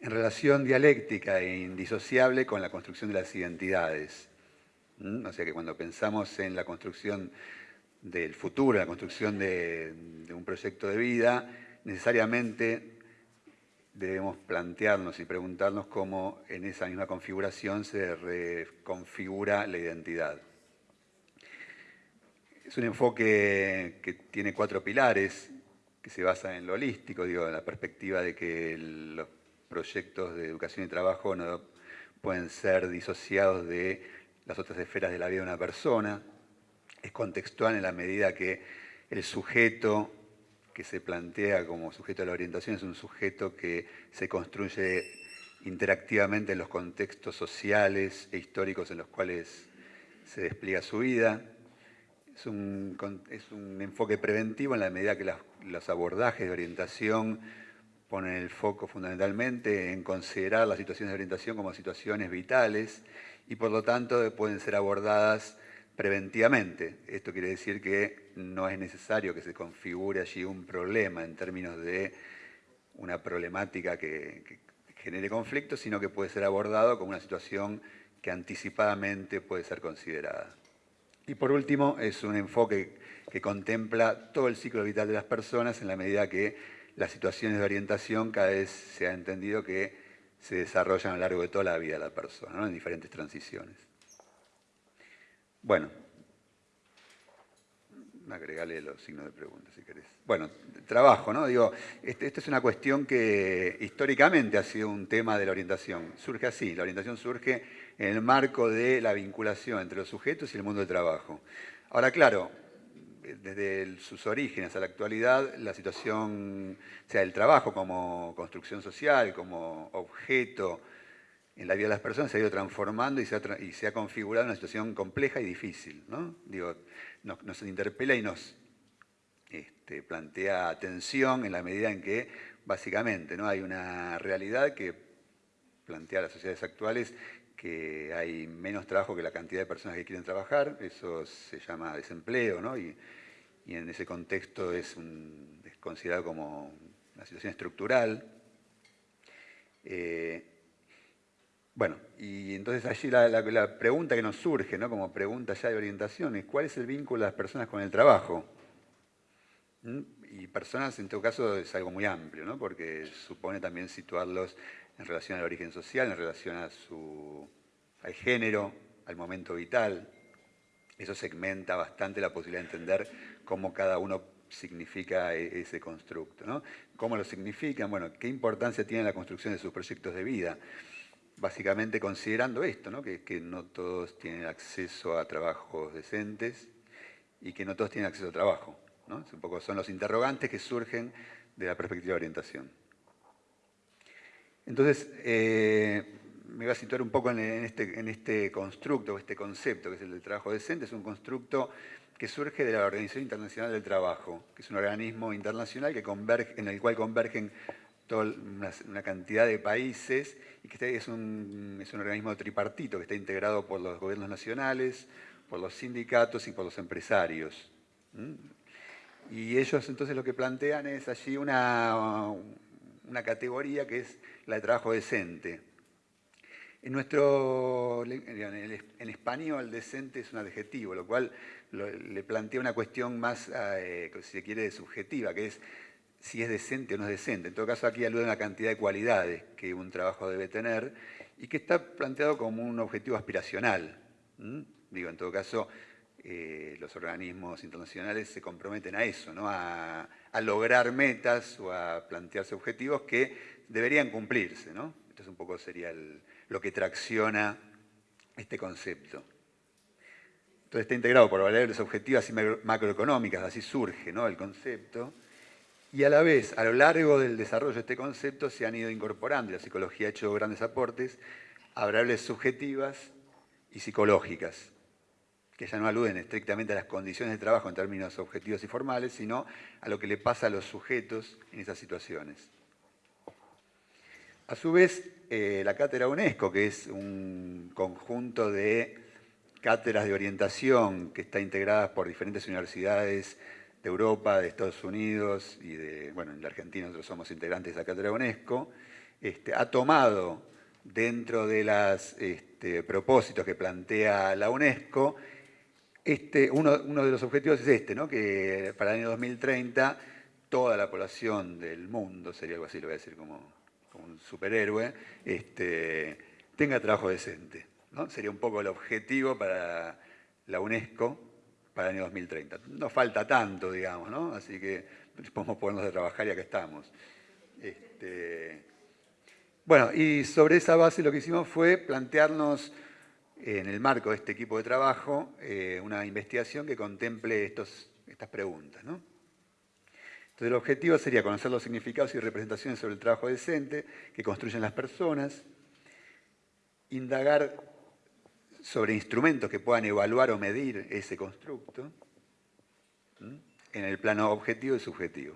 en relación dialéctica e indisociable con la construcción de las identidades. ¿Mm? O sea que cuando pensamos en la construcción del futuro, la construcción de, un proyecto de vida, necesariamente debemos plantearnos y preguntarnos cómo en esa misma configuración se reconfigura la identidad. Es un enfoque que tiene cuatro pilares, que se basa en lo holístico, digo, en la perspectiva de que los proyectos de educación y trabajo no pueden ser disociados de las otras esferas de la vida de una persona, es contextual en la medida que el sujeto que se plantea como sujeto de la orientación es un sujeto que se construye interactivamente en los contextos sociales e históricos en los cuales se despliega su vida. Es un, enfoque preventivo en la medida que los abordajes de orientación ponen el foco fundamentalmente en considerar las situaciones de orientación como situaciones vitales y por lo tanto pueden ser abordadas preventivamente. Esto quiere decir que no es necesario que se configure allí un problema en términos de una problemática que, genere conflicto, sino que puede ser abordado como una situación que anticipadamente puede ser considerada. Y por último, es un enfoque que contempla todo el ciclo vital de las personas en la medida que las situaciones de orientación cada vez se ha entendido que se desarrollan a lo largo de toda la vida de la persona, en diferentes transiciones. Bueno, agregale los signos de pregunta si querés. Bueno, trabajo, ¿no? Digo, esta este es una cuestión que históricamente ha sido un tema de la orientación. Surge así, la orientación surge en el marco de la vinculación entre los sujetos y el mundo del trabajo. Ahora, claro, desde sus orígenes a la actualidad, la situación, o sea, el trabajo como construcción social, como objeto en la vida de las personas se ha ido transformando y se ha, y se configurado una situación compleja y difícil. ¿no? Digo, nos, interpela y nos este, plantea atención en la medida en que, básicamente, ¿no? hay una realidad que plantea las sociedades actuales que hay menos trabajo que la cantidad de personas que quieren trabajar, eso se llama desempleo, ¿no? En ese contexto es, considerado como una situación estructural. Eh, bueno, y entonces allí la, pregunta que nos surge, ¿no? como pregunta ya de orientación, es ¿cuál es el vínculo de las personas con el trabajo? ¿Mm? Y personas, en todo caso, es algo muy amplio, ¿no? porque supone también situarlos en relación al origen social, en relación a su, al género, al momento vital. Eso segmenta bastante la posibilidad de entender cómo cada uno significa e, ese constructo. ¿no? ¿Cómo lo significan? Bueno, ¿qué importancia tiene la construcción de sus proyectos de vida? básicamente considerando esto, ¿no? Que, no todos tienen acceso a trabajos decentes y que no todos tienen acceso a trabajo. ¿no? un poco son los interrogantes que surgen de la perspectiva de orientación. Entonces, eh, me voy a situar un poco en este, en este constructo, este concepto que es el del trabajo decente. Es un constructo que surge de la Organización Internacional del Trabajo, que es un organismo internacional que converge, en el cual convergen toda una, cantidad de países y que es un, es un organismo tripartito que está integrado por los gobiernos nacionales, por los sindicatos y por los empresarios. Y ellos entonces lo que plantean es allí una, una categoría que es la de trabajo decente. En nuestro, en español, decente es un adjetivo, lo cual le plantea una cuestión más, eh, si se quiere, subjetiva, que es si es decente o no es decente. En todo caso, aquí alude a una cantidad de cualidades que un trabajo debe tener y que está planteado como un objetivo aspiracional. Digo, en todo caso, eh, los organismos internacionales se comprometen a eso, ¿no? a, lograr metas o a plantearse objetivos que deberían cumplirse. ¿no? Entonces, un poco sería lo que tracciona este concepto. Entonces está integrado por variables objetivas y macroeconómicas, así surge ¿no? el concepto. Y a la vez, a lo largo del desarrollo de este concepto, se han ido incorporando, la psicología ha hecho grandes aportes, a variables subjetivas y psicológicas, que ya no aluden estrictamente a las condiciones de trabajo en términos objetivos y formales, sino a lo que le pasa a los sujetos en esas situaciones. A su vez, eh, la cátedra UNESCO, que es un conjunto de cátedras de orientación que está integrada por diferentes universidades de Europa, de Estados Unidos y de, bueno, en la Argentina nosotros somos integrantes de la Cátedra UNESCO, este, ha tomado dentro de los este, propósitos que plantea la UNESCO, este, uno, de los objetivos es este, ¿no? que para el año 2030 toda la población del mundo, sería algo así, lo voy a decir como, un superhéroe, este, tenga trabajo decente. ¿no? Sería un poco el objetivo para la UNESCO para el año 2030. No falta tanto, digamos, ¿no? Así que podemos ponernos a trabajar y acá estamos. Este, bueno, y sobre esa base lo que hicimos fue plantearnos en el marco de este equipo de trabajo, eh, una investigación que contemple estos, estas preguntas. ¿no? Entonces el objetivo sería conocer los significados y representaciones sobre el trabajo decente que construyen las personas, indagar sobre instrumentos que puedan evaluar o medir ese constructo en el plano objetivo y subjetivo.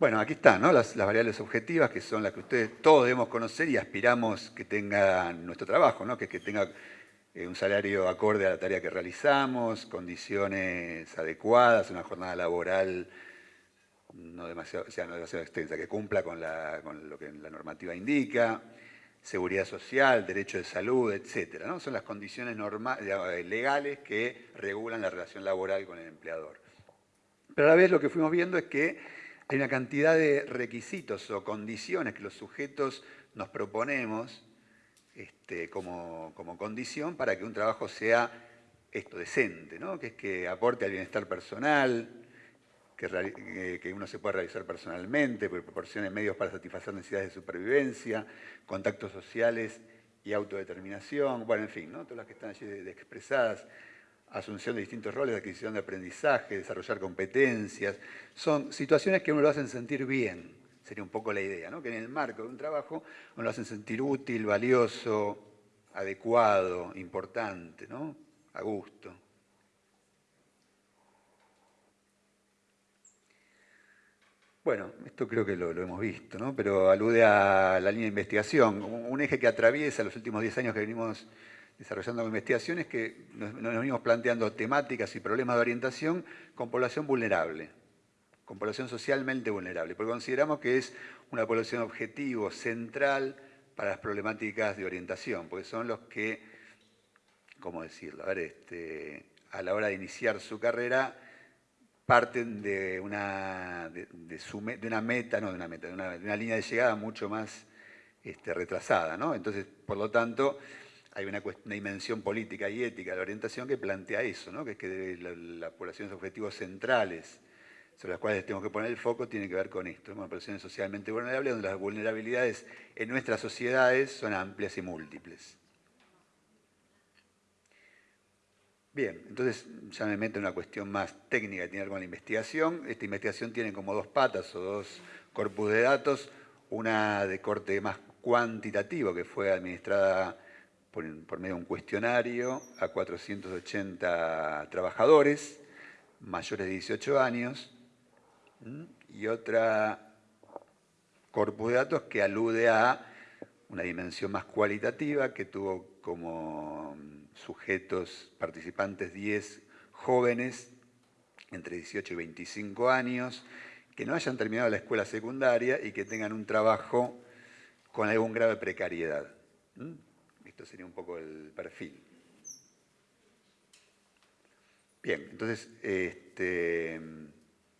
Bueno, aquí están las, variables objetivas, que son las que ustedes todos debemos conocer y aspiramos que tenga nuestro trabajo, ¿no? que, que tenga un salario acorde a la tarea que realizamos, condiciones adecuadas, una jornada laboral no demasiado, extensa, que cumpla con, lo que la normativa indica, seguridad social, derecho de salud, etc. ¿no? Son las condiciones eh, legales que regulan la relación laboral con el empleador. Pero a la vez lo que fuimos viendo es que hay una cantidad de requisitos o condiciones que los sujetos nos proponemos este, como, condición para que un trabajo sea esto decente, ¿no? que es que aporte al bienestar personal, que, uno se pueda realizar personalmente, que proporcione medios para satisfacer necesidades de supervivencia, contactos sociales y autodeterminación, bueno, en fin, ¿no? todas las que están allí expresadas asunción de distintos roles, adquisición de aprendizaje, desarrollar competencias. Son situaciones que uno lo hacen sentir bien, sería un poco la idea, ¿no? que en el marco de un trabajo uno lo hacen sentir útil, valioso, adecuado, importante, ¿no? a gusto. Bueno, esto creo que lo, hemos visto, ¿no? pero alude a la línea de investigación, un eje que atraviesa los últimos 10 años que venimos desarrollando investigaciones que nos, venimos planteando temáticas y problemas de orientación con población vulnerable, con población socialmente vulnerable, porque consideramos que es una población objetivo, central para las problemáticas de orientación, porque son los que, ¿cómo decirlo? A ver, este, a la hora de iniciar su carrera parten de una, de, una meta, no de una meta, de una, línea de llegada mucho más este, retrasada, ¿no? Entonces, por lo tanto, hay una, dimensión política y ética de la orientación que plantea eso, ¿no? que es que las poblaciones objetivos centrales sobre las cuales tenemos que poner el foco tiene que ver con esto, ¿no? poblaciones socialmente vulnerables, donde las vulnerabilidades en nuestras sociedades son amplias y múltiples. Bien, entonces ya me meto en una cuestión más técnica que tiene que ver con la investigación. Esta investigación tiene como dos patas o dos corpus de datos, una de corte más cuantitativo que fue administrada por, medio de un cuestionario a 480 trabajadores mayores de 18 años y otra corpus de datos que alude a una dimensión más cualitativa que tuvo como sujetos participantes 10 jóvenes entre 18 y 25 años que no hayan terminado la escuela secundaria y que tengan un trabajo con algún grado de precariedad. Esto sería un poco el perfil. Bien, entonces, este,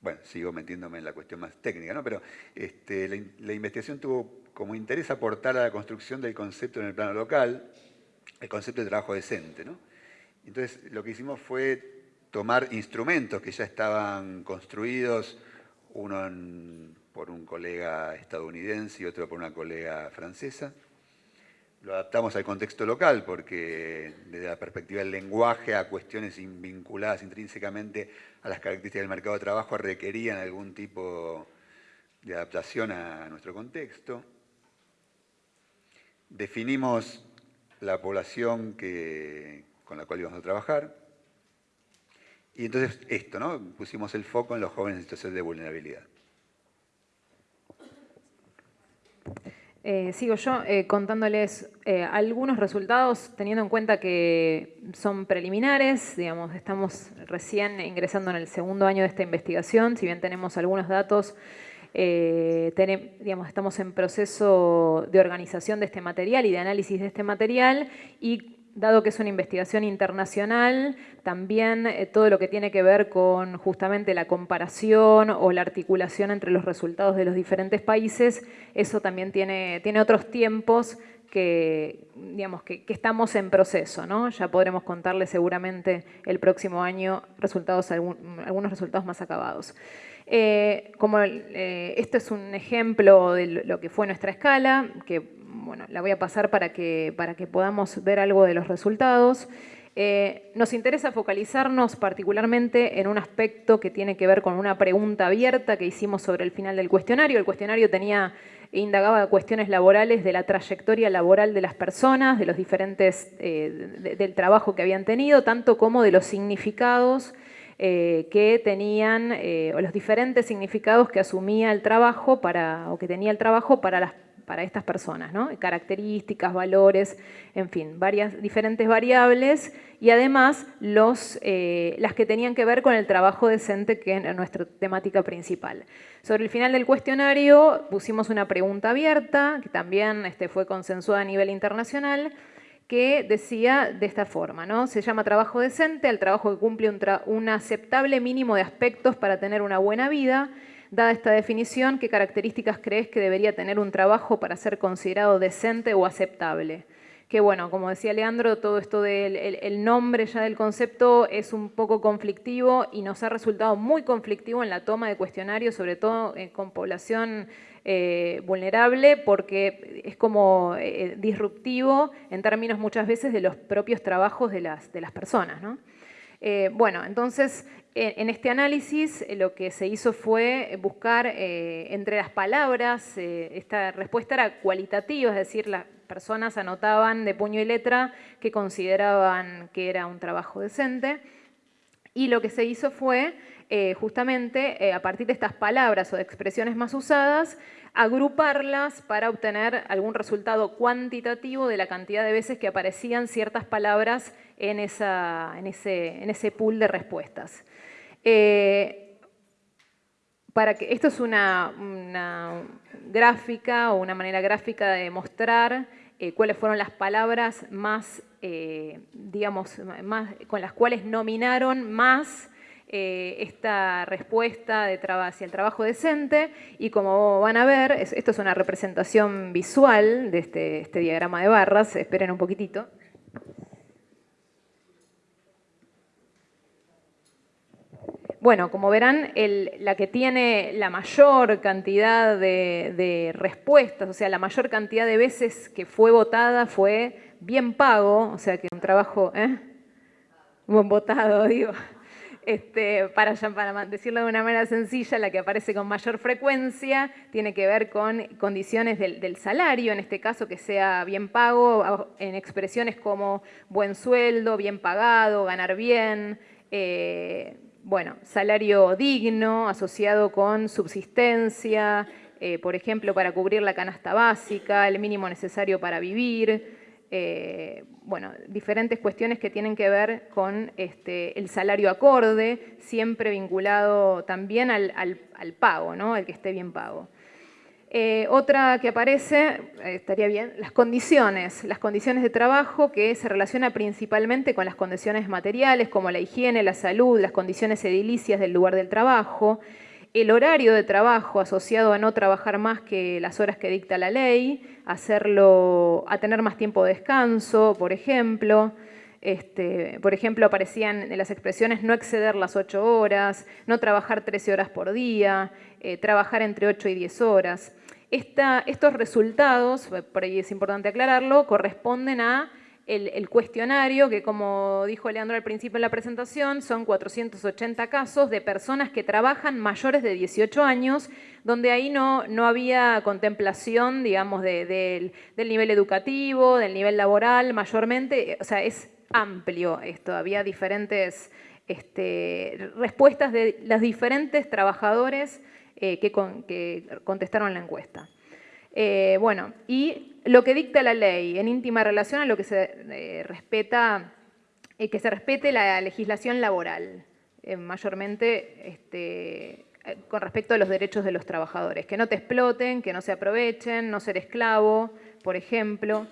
bueno, sigo metiéndome en la cuestión más técnica, ¿no? pero este, la, investigación tuvo como interés aportar a la construcción del concepto en el plano local, el concepto de trabajo decente. ¿no? Entonces, lo que hicimos fue tomar instrumentos que ya estaban construidos, uno por un colega estadounidense y otro por una colega francesa, lo adaptamos al contexto local porque desde la perspectiva del lenguaje a cuestiones vinculadas intrínsecamente a las características del mercado de trabajo requerían algún tipo de adaptación a nuestro contexto. Definimos la población con la cual íbamos a trabajar. Y entonces esto, ¿no? Pusimos el foco en los jóvenes en situación de vulnerabilidad. Eh, sigo yo eh, contándoles eh, algunos resultados, teniendo en cuenta que son preliminares, digamos, estamos recién ingresando en el segundo año de esta investigación, si bien tenemos algunos datos, digamos, estamos en proceso de organización de este material y de análisis de este material y dado que es una investigación internacional, también eh, todo lo que tiene que ver con justamente la comparación o la articulación entre los resultados de los diferentes países, eso también tiene, otros tiempos que, digamos, que, estamos en proceso, ¿no? Ya podremos contarles seguramente el próximo año resultados, algunos resultados más acabados. Eh, como eh, es un ejemplo de lo que fue nuestra escala, que bueno, la voy a pasar para que, para que podamos ver algo de los resultados. Eh, nos interesa focalizarnos particularmente en un aspecto que tiene que ver con una pregunta abierta que hicimos sobre el final del cuestionario. El cuestionario tenía indagaba cuestiones laborales de la trayectoria laboral de las personas, de los diferentes, del trabajo que habían tenido, tanto como de los significados eh, que tenían, eh, o los diferentes significados que asumía el trabajo para, o que tenía el trabajo para, las, para estas personas, características, valores, en fin, varias diferentes variables y además los, eh, las que tenían que ver con el trabajo decente que es nuestra temática principal. Sobre el final del cuestionario pusimos una pregunta abierta, que también este, fue consensuada a nivel internacional, que decía de esta forma, ¿no? Se llama trabajo decente al trabajo que cumple un, aceptable mínimo de aspectos para tener una buena vida. Dada esta definición, ¿qué características crees que debería tener un trabajo para ser considerado decente o aceptable? Que bueno, como decía Leandro, todo esto del el nombre ya del concepto es un poco conflictivo y nos ha resultado muy conflictivo en la toma de cuestionarios, sobre todo eh, con población eh, vulnerable porque es como eh, disruptivo en términos muchas veces de los propios trabajos de las, de las personas. Eh, bueno, entonces en este análisis lo que se hizo fue buscar entre las palabras, esta respuesta era cualitativa, es decir, las personas anotaban de puño y letra que consideraban que era un trabajo decente, y lo que se hizo fue eh, justamente eh, a partir de estas palabras o de expresiones más usadas, agruparlas para obtener algún resultado cuantitativo de la cantidad de veces que aparecían ciertas palabras en, ese, pool de respuestas. Eh, para que, esto es una, gráfica o una manera gráfica de mostrar cuáles fueron las palabras más, digamos, más, con las cuales nominaron más eh, esta respuesta de hacia el trabajo decente y como van a ver, esto es una representación visual de este, este, diagrama de barras, esperen un poquitito. Bueno, como verán, la que tiene la mayor cantidad de, respuestas, o sea, la mayor cantidad de veces que fue votada fue bien pago, o sea que un trabajo, ¿eh? Buen votado, digo. Este, para, para decirlo de una manera sencilla, la que aparece con mayor frecuencia tiene que ver con condiciones del, salario, en este caso que sea bien pago, en expresiones como buen sueldo, bien pagado, ganar bien, eh, bueno, salario digno asociado con subsistencia, eh, por ejemplo, para cubrir la canasta básica, el mínimo necesario para vivir, eh, bueno, diferentes cuestiones que tienen que ver con este, el salario acorde, siempre vinculado también al, pago, ¿no? al que esté bien pago. Eh, otra que aparece, eh, estaría bien, las condiciones, las condiciones de trabajo que se relaciona principalmente con las condiciones materiales como la higiene, la salud, las condiciones edilicias del lugar del trabajo, el horario de trabajo asociado a no trabajar más que las horas que dicta la ley, hacerlo, a tener más tiempo de descanso, por ejemplo. Este, por ejemplo, aparecían en las expresiones no exceder las 8 horas, no trabajar 13 horas por día, eh, trabajar entre 8 y 10 horas. Estos resultados, por ahí es importante aclararlo, corresponden a el, cuestionario, que como dijo Leandro al principio en la presentación, son 480 casos de personas que trabajan mayores de 18 años, donde ahí no, no había contemplación, digamos, del nivel educativo, del nivel laboral, mayormente, o sea, es amplio esto, había diferentes este, respuestas de los diferentes trabajadores que, que contestaron la encuesta. Eh, bueno, y lo que dicta la ley en íntima relación a lo que se eh, respeta, eh, que se respete la legislación laboral, mayormente este, con respecto a los derechos de los trabajadores, que no te exploten, que no se aprovechen, no ser esclavo, por ejemplo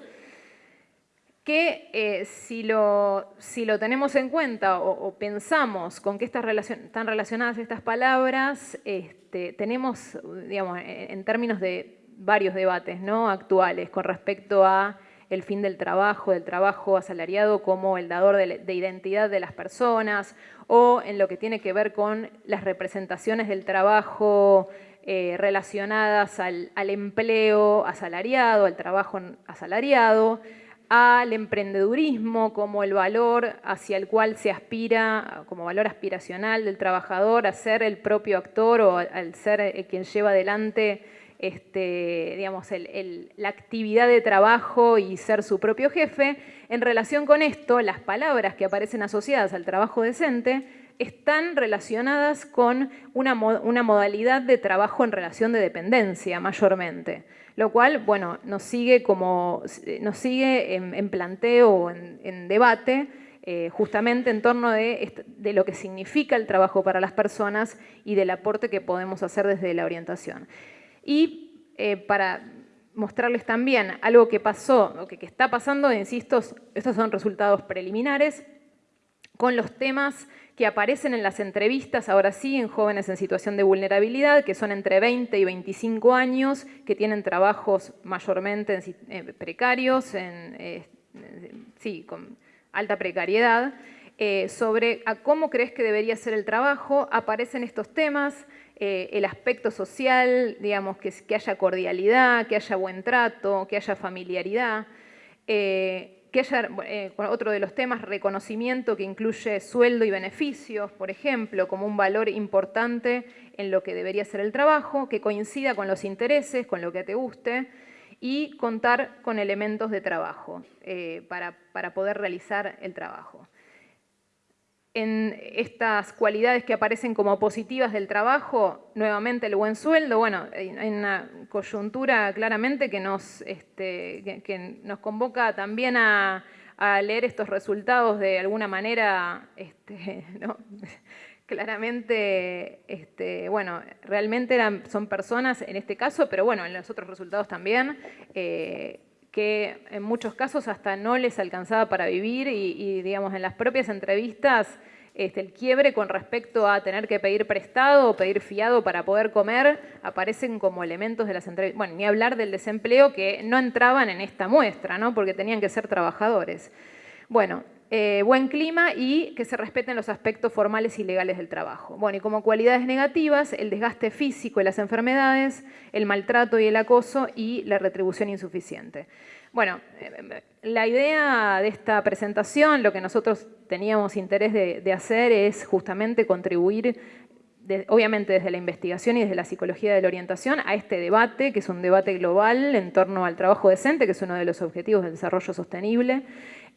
que si, lo, si, lo, tenemos en cuenta o, pensamos con qué están, relacionadas estas palabras, este, tenemos, digamos, en términos de varios debates ¿no? actuales con respecto a el fin del trabajo, del trabajo asalariado como el dador de, identidad de las personas, o en lo que tiene que ver con las representaciones del trabajo eh, relacionadas al empleo asalariado, al trabajo asalariado, al emprendedurismo como el valor hacia el cual se aspira, como valor aspiracional del trabajador, a ser el propio actor o al ser eh, quien lleva adelante este, digamos, la actividad de trabajo y ser su propio jefe. En relación con esto, las palabras que aparecen asociadas al trabajo decente están relacionadas con una, modalidad de trabajo en relación de dependencia mayormente, lo cual, bueno, nos sigue, como, nos sigue en, planteo, en, en debate, eh, justamente en torno de, de, lo que significa el trabajo para las personas y del aporte que podemos hacer desde la orientación. Y eh, para mostrarles también algo que pasó, o que, que está pasando, insisto, estos son resultados preliminares, con los temas que aparecen en las entrevistas, ahora sí, en jóvenes en situación de vulnerabilidad, que son entre 20 y 25 años, que tienen trabajos mayormente eh, precarios, eh, sí, con alta precariedad, sobre a cómo crees que debería ser el trabajo, aparecen estos temas, eh, el aspecto social, digamos, que, que, haya cordialidad, que haya buen trato, que haya familiaridad, eh, haya, eh, otro de los temas, reconocimiento que incluye sueldo y beneficios, por ejemplo, como un valor importante en lo que debería ser el trabajo, que coincida con los intereses, con lo que te guste, y contar con elementos de trabajo para, para poder realizar el trabajo en estas cualidades que aparecen como positivas del trabajo, nuevamente el buen sueldo, bueno, hay una coyuntura claramente que nos, este, que, nos convoca también a, leer estos resultados de alguna manera, este, claramente, este, bueno, realmente son personas en este caso, pero bueno, en los otros resultados también, eh, que en muchos casos hasta no les alcanzaba para vivir y, digamos, en las propias entrevistas este, el quiebre con respecto a tener que pedir prestado o pedir fiado para poder comer aparecen como elementos de las entrevistas. Bueno, ni hablar del desempleo que no entraban en esta muestra, ¿no? porque tenían que ser trabajadores. Bueno, eh, buen clima y que se respeten los aspectos formales y legales del trabajo. Bueno, y como cualidades negativas, el desgaste físico y las enfermedades, el maltrato y el acoso y la retribución insuficiente. Bueno, eh, la idea de esta presentación, lo que nosotros teníamos interés de, hacer es justamente contribuir obviamente desde la investigación y desde la psicología de la orientación, a este debate, que es un debate global en torno al trabajo decente, que es uno de los objetivos del desarrollo sostenible,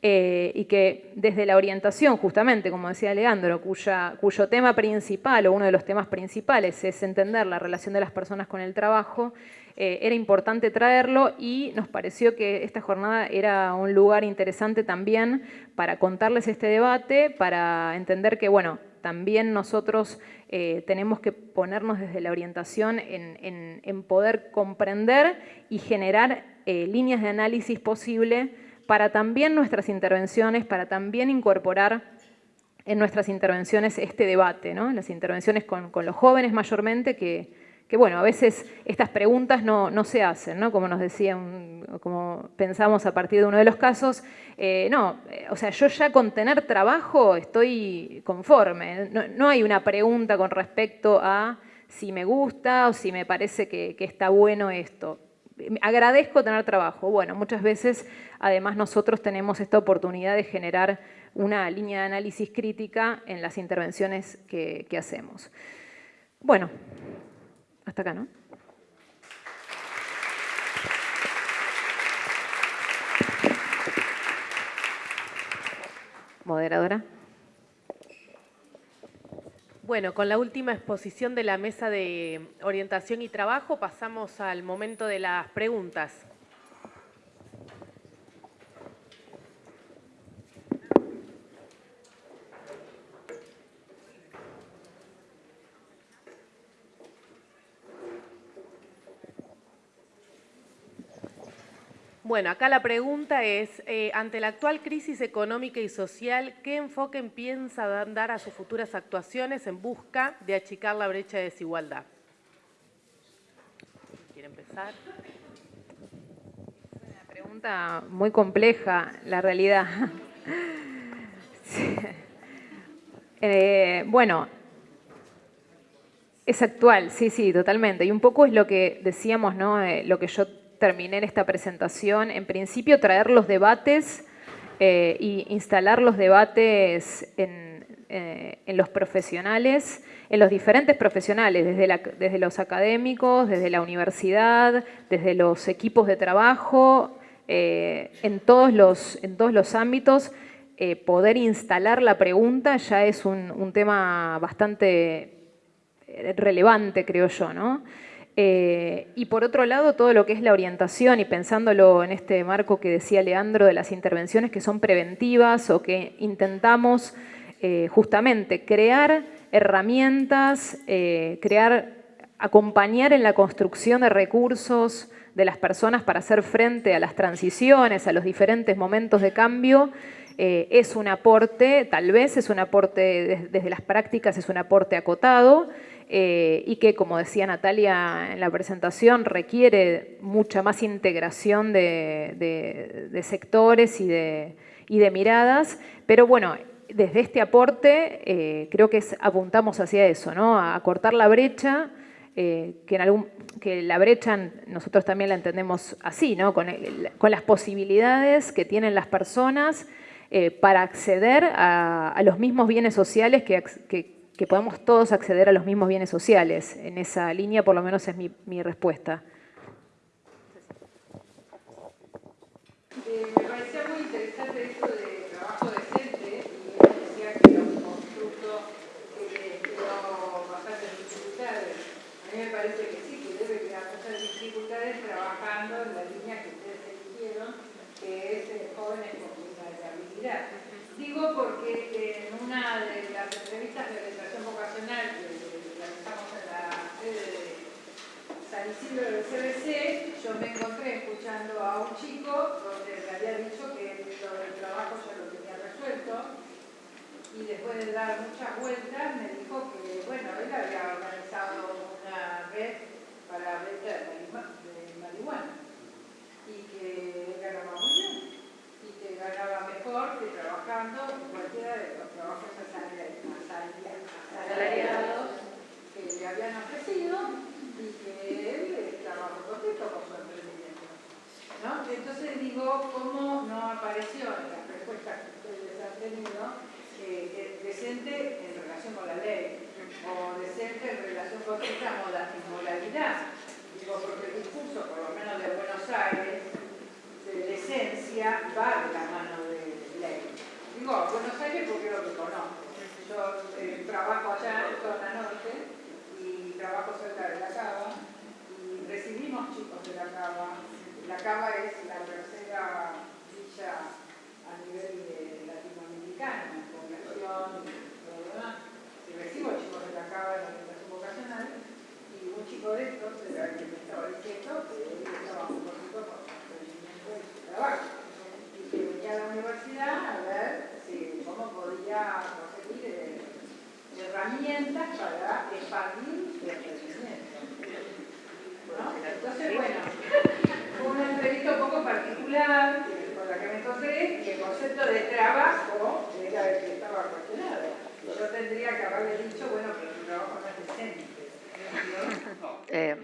eh, y que desde la orientación, justamente, como decía Leandro, cuyo tema principal o uno de los temas principales es entender la relación de las personas con el trabajo, eh, era importante traerlo y nos pareció que esta jornada era un lugar interesante también para contarles este debate, para entender que, bueno, también nosotros eh, tenemos que ponernos desde la orientación en, poder comprender y generar líneas de análisis posible para también nuestras intervenciones, para también incorporar en nuestras intervenciones este debate, ¿no? las intervenciones con, los jóvenes mayormente, que, bueno, a veces estas preguntas no, se hacen, ¿no? como nos decían, como pensamos a partir de uno de los casos, eh, no, eh, o sea, yo ya con tener trabajo estoy conforme, no, hay una pregunta con respecto a si me gusta o si me parece que está bueno esto agradezco tener trabajo. Bueno, muchas veces además nosotros tenemos esta oportunidad de generar una línea de análisis crítica en las intervenciones que, hacemos. Bueno, hasta acá, ¿no? Moderadora. Bueno, con la última exposición de la mesa de orientación y trabajo pasamos al momento de las preguntas. Bueno, acá la pregunta es, eh, ante la actual crisis económica y social, ¿qué enfoque piensa dar a sus futuras actuaciones en busca de achicar la brecha de desigualdad? ¿Quiere empezar? pregunta muy compleja, la realidad. Eh, bueno, es actual, sí, sí, totalmente. Y un poco es lo que decíamos, ¿no? Eh, lo que yo terminé esta presentación. En principio, traer los debates e instalar los debates en, en, los profesionales, en los diferentes profesionales, desde, los académicos, desde la universidad, desde los equipos de trabajo, en, todos los, en todos los ámbitos eh, poder instalar la pregunta ya es un, tema bastante eh, relevante, creo yo, ¿no? Eh, y por otro lado, todo lo que es la orientación y pensándolo en este marco que decía Leandro de las intervenciones que son preventivas o que intentamos justamente crear herramientas, crear, acompañar en la construcción de recursos de las personas para hacer frente a las transiciones, a los diferentes momentos de cambio, eh, es un aporte, tal vez es un aporte desde las prácticas, es un aporte acotado eh, y que, como decía Natalia en la presentación, requiere mucha más integración de, sectores y de, miradas, pero bueno, desde este aporte eh, creo que apuntamos hacia eso, ¿no? a, cortar la brecha, que, en algún, que la brecha nosotros también la entendemos así, ¿no? con, las posibilidades que tienen las personas eh, para acceder a, los mismos bienes sociales que, que, podamos todos acceder a los mismos bienes sociales. En esa línea por lo menos es mi, respuesta. Eh, me parecía muy interesante esto de trabajo decente y decía que era un constructo que creó bastantes dificultades. A mí me parece que sí, que debe crear muchas dificultades trabajando en la línea que ustedes eligieron, que es eh, jóvenes Digo porque en una de las entrevistas de orientación vocacional que realizamos en la sede de San Isidro del CBC, yo me encontré escuchando a un chico donde le había dicho que todo el trabajo ya lo tenía resuelto y después de dar muchas vueltas me dijo que, bueno, él había organizado una red para vender marihuana y que ganaba muy ganaba mejor que trabajando cualquiera de los trabajos asalariados que le habían ofrecido y que él estaba muy contento con su emprendimiento. ¿no? Entonces digo, ¿cómo no apareció en las respuestas que ustedes han tenido eh, decente en relación con la ley o decente en relación con esta modalidad? Digo, porque el discurso, por lo menos de Buenos Aires, de esencia va de la mano de ley. Digo, Buenos Aires porque lo que conozco. Yo eh, trabajo allá en zona norte y trabajo cerca de la Cava y recibimos chicos de la Cava. La Cava es la tercera villa a nivel de latinoamericano, en población y todo lo demás. Recibo chicos de la Cava en la orientación vocacional y un chico de estos era el que me estaba diciendo que estaba trabajo. Y que venía a la universidad a ver cómo podía conseguir eh, herramientas para expandir el crecimiento. Entonces, bueno, fue una entrevista un poco particular con la que me encontré y el concepto de trabajo era el que estaba cuestionado. Yo tendría que haberle dicho, bueno, pero tu trabajo no es decente. Eh,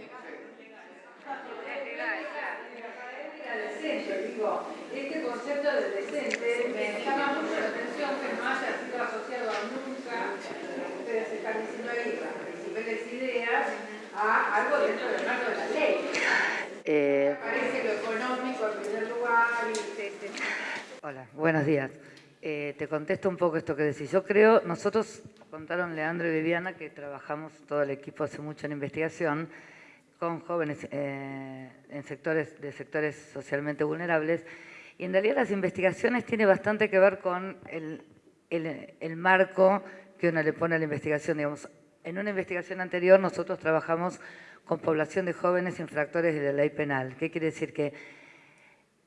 decente, digo, este concepto de decente me llama mucho la atención que no haya sido asociado a nunca, ustedes están diciendo ahí, las principales ideas, a algo dentro del marco de la ley. Eh, Parece lo económico en primer lugar y... Hola, buenos días. Eh, te contesto un poco esto que decís. Yo creo, nosotros contaron Leandro y Viviana que trabajamos todo el equipo hace mucho en investigación con jóvenes eh, en sectores, de sectores socialmente vulnerables. Y en realidad las investigaciones tienen bastante que ver con el, el, marco que uno le pone a la investigación. Digamos, en una investigación anterior nosotros trabajamos con población de jóvenes infractores de la ley penal. ¿Qué quiere decir? Que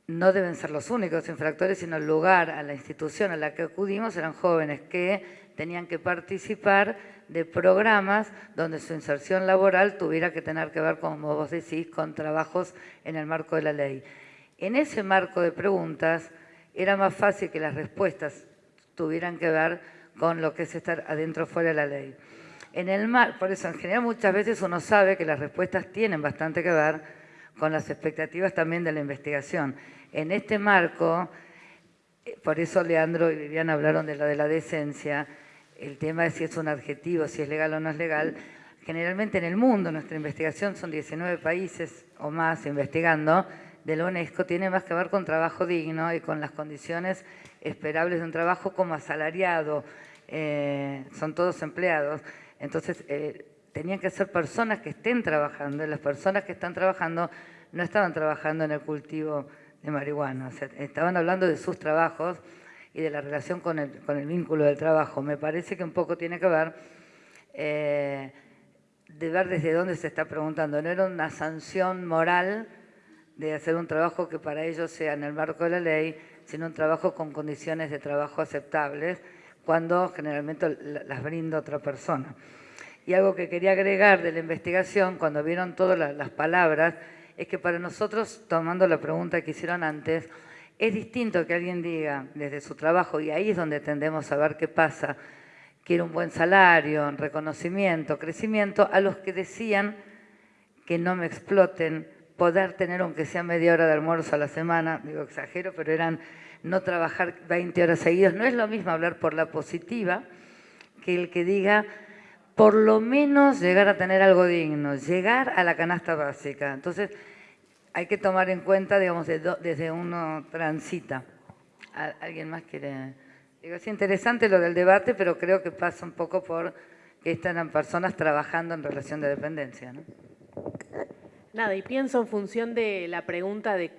no deben ser los únicos infractores, sino el lugar, a la institución a la que acudimos eran jóvenes que tenían que participar de programas donde su inserción laboral tuviera que tener que ver, como vos decís, con trabajos en el marco de la ley. En ese marco de preguntas era más fácil que las respuestas tuvieran que ver con lo que es estar adentro o fuera de la ley. En el mar, por eso en general muchas veces uno sabe que las respuestas tienen bastante que ver con las expectativas también de la investigación. En este marco, eh, por eso Leandro y Viviana hablaron de lo de la decencia, el tema de si es un adjetivo, si es legal o no es legal, generalmente en el mundo, nuestra investigación son 19 países o más investigando, de la UNESCO tiene más que ver con trabajo digno y con las condiciones esperables de un trabajo como asalariado, eh, son todos empleados. Entonces, eh, tenían que ser personas que estén trabajando, y las personas que están trabajando no estaban trabajando en el cultivo de marihuana, estaban hablando de sus trabajos y de la relación con el, vínculo del trabajo. Me parece que un poco tiene que ver eh, de ver desde dónde se está preguntando. No era una sanción moral de hacer un trabajo que para ellos sea en el marco de la ley, sino un trabajo con condiciones de trabajo aceptables, cuando generalmente las brinda otra persona. Y algo que quería agregar de la investigación, cuando vieron todas las palabras, es que para nosotros, tomando la pregunta que hicieron antes, es distinto que alguien diga desde su trabajo, y ahí es donde tendemos a ver qué pasa, quiere un buen salario, reconocimiento, crecimiento, a los que decían que no me exploten, poder tener aunque sea media hora de almuerzo a la semana, digo exagero, pero eran no trabajar 20 horas seguidas. No es lo mismo hablar por la positiva que el que diga por lo menos llegar a tener algo digno, llegar a la canasta básica. Entonces, hay que tomar en cuenta, digamos, desde uno transita. ¿Alguien más quiere...? Digo, es interesante lo del debate, pero creo que pasa un poco por que están personas trabajando en relación de dependencia. ¿no? Nada, y pienso en función de la pregunta de,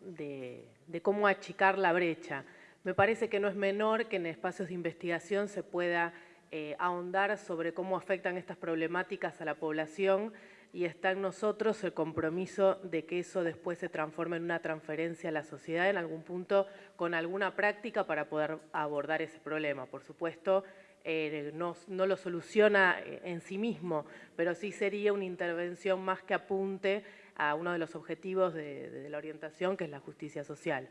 de, cómo achicar la brecha. Me parece que no es menor que en espacios de investigación se pueda eh, ahondar sobre cómo afectan estas problemáticas a la población y está en nosotros el compromiso de que eso después se transforme en una transferencia a la sociedad en algún punto con alguna práctica para poder abordar ese problema. Por supuesto, eh, no, lo soluciona eh, en sí mismo, pero sí sería una intervención más que apunte a uno de los objetivos de, la orientación, que es la justicia social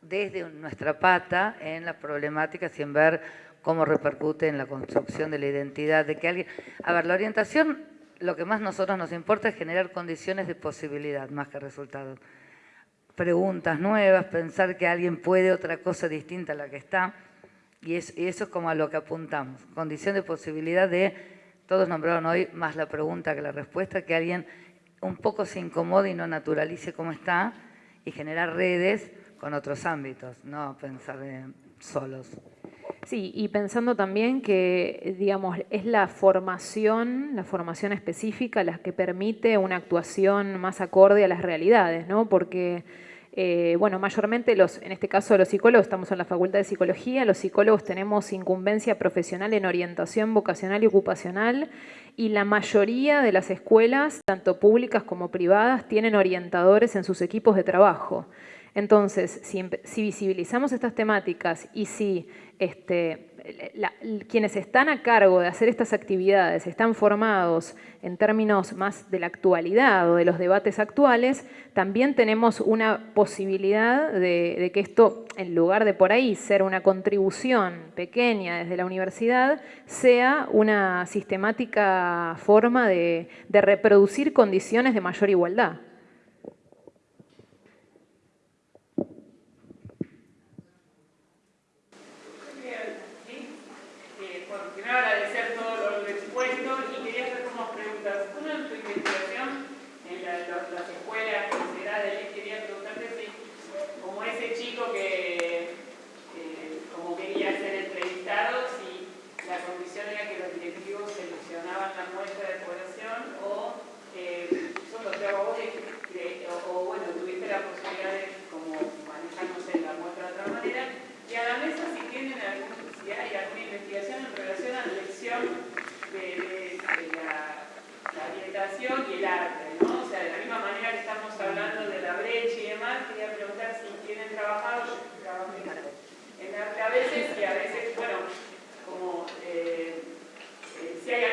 desde nuestra pata en las problemáticas y en ver cómo repercute en la construcción de la identidad de que alguien... A ver, la orientación, lo que más a nosotros nos importa es generar condiciones de posibilidad más que resultados. Preguntas nuevas, pensar que alguien puede otra cosa distinta a la que está, y, eso es como a lo que apuntamos. Condición de posibilidad de, todos nombraron hoy más la pregunta que la respuesta, que alguien un poco se incomode y no naturalice cómo está, y generar redes con otros ámbitos, no pensar solos. Sí, y pensando también que, digamos, es la formación, la formación específica la que permite una actuación más acorde a las realidades, ¿no? Porque, eh, bueno, mayormente los, en este caso los psicólogos, estamos en la Facultad de Psicología, los psicólogos tenemos incumbencia profesional en orientación vocacional y ocupacional y la mayoría de las escuelas, tanto públicas como privadas, tienen orientadores en sus equipos de trabajo. Entonces, si, visibilizamos estas temáticas y si este, quienes están a cargo de hacer estas actividades están formados en términos más de la actualidad o de los debates actuales, también tenemos una posibilidad de, que esto, en lugar de por ahí ser una contribución pequeña desde la universidad, sea una sistemática forma de reproducir condiciones de mayor igualdad. y el arte, ¿no? O sea, de la misma manera que estamos hablando de la brecha y demás, quería preguntar si tienen trabajado, en arte a veces y a veces, bueno, como eh, eh, si hay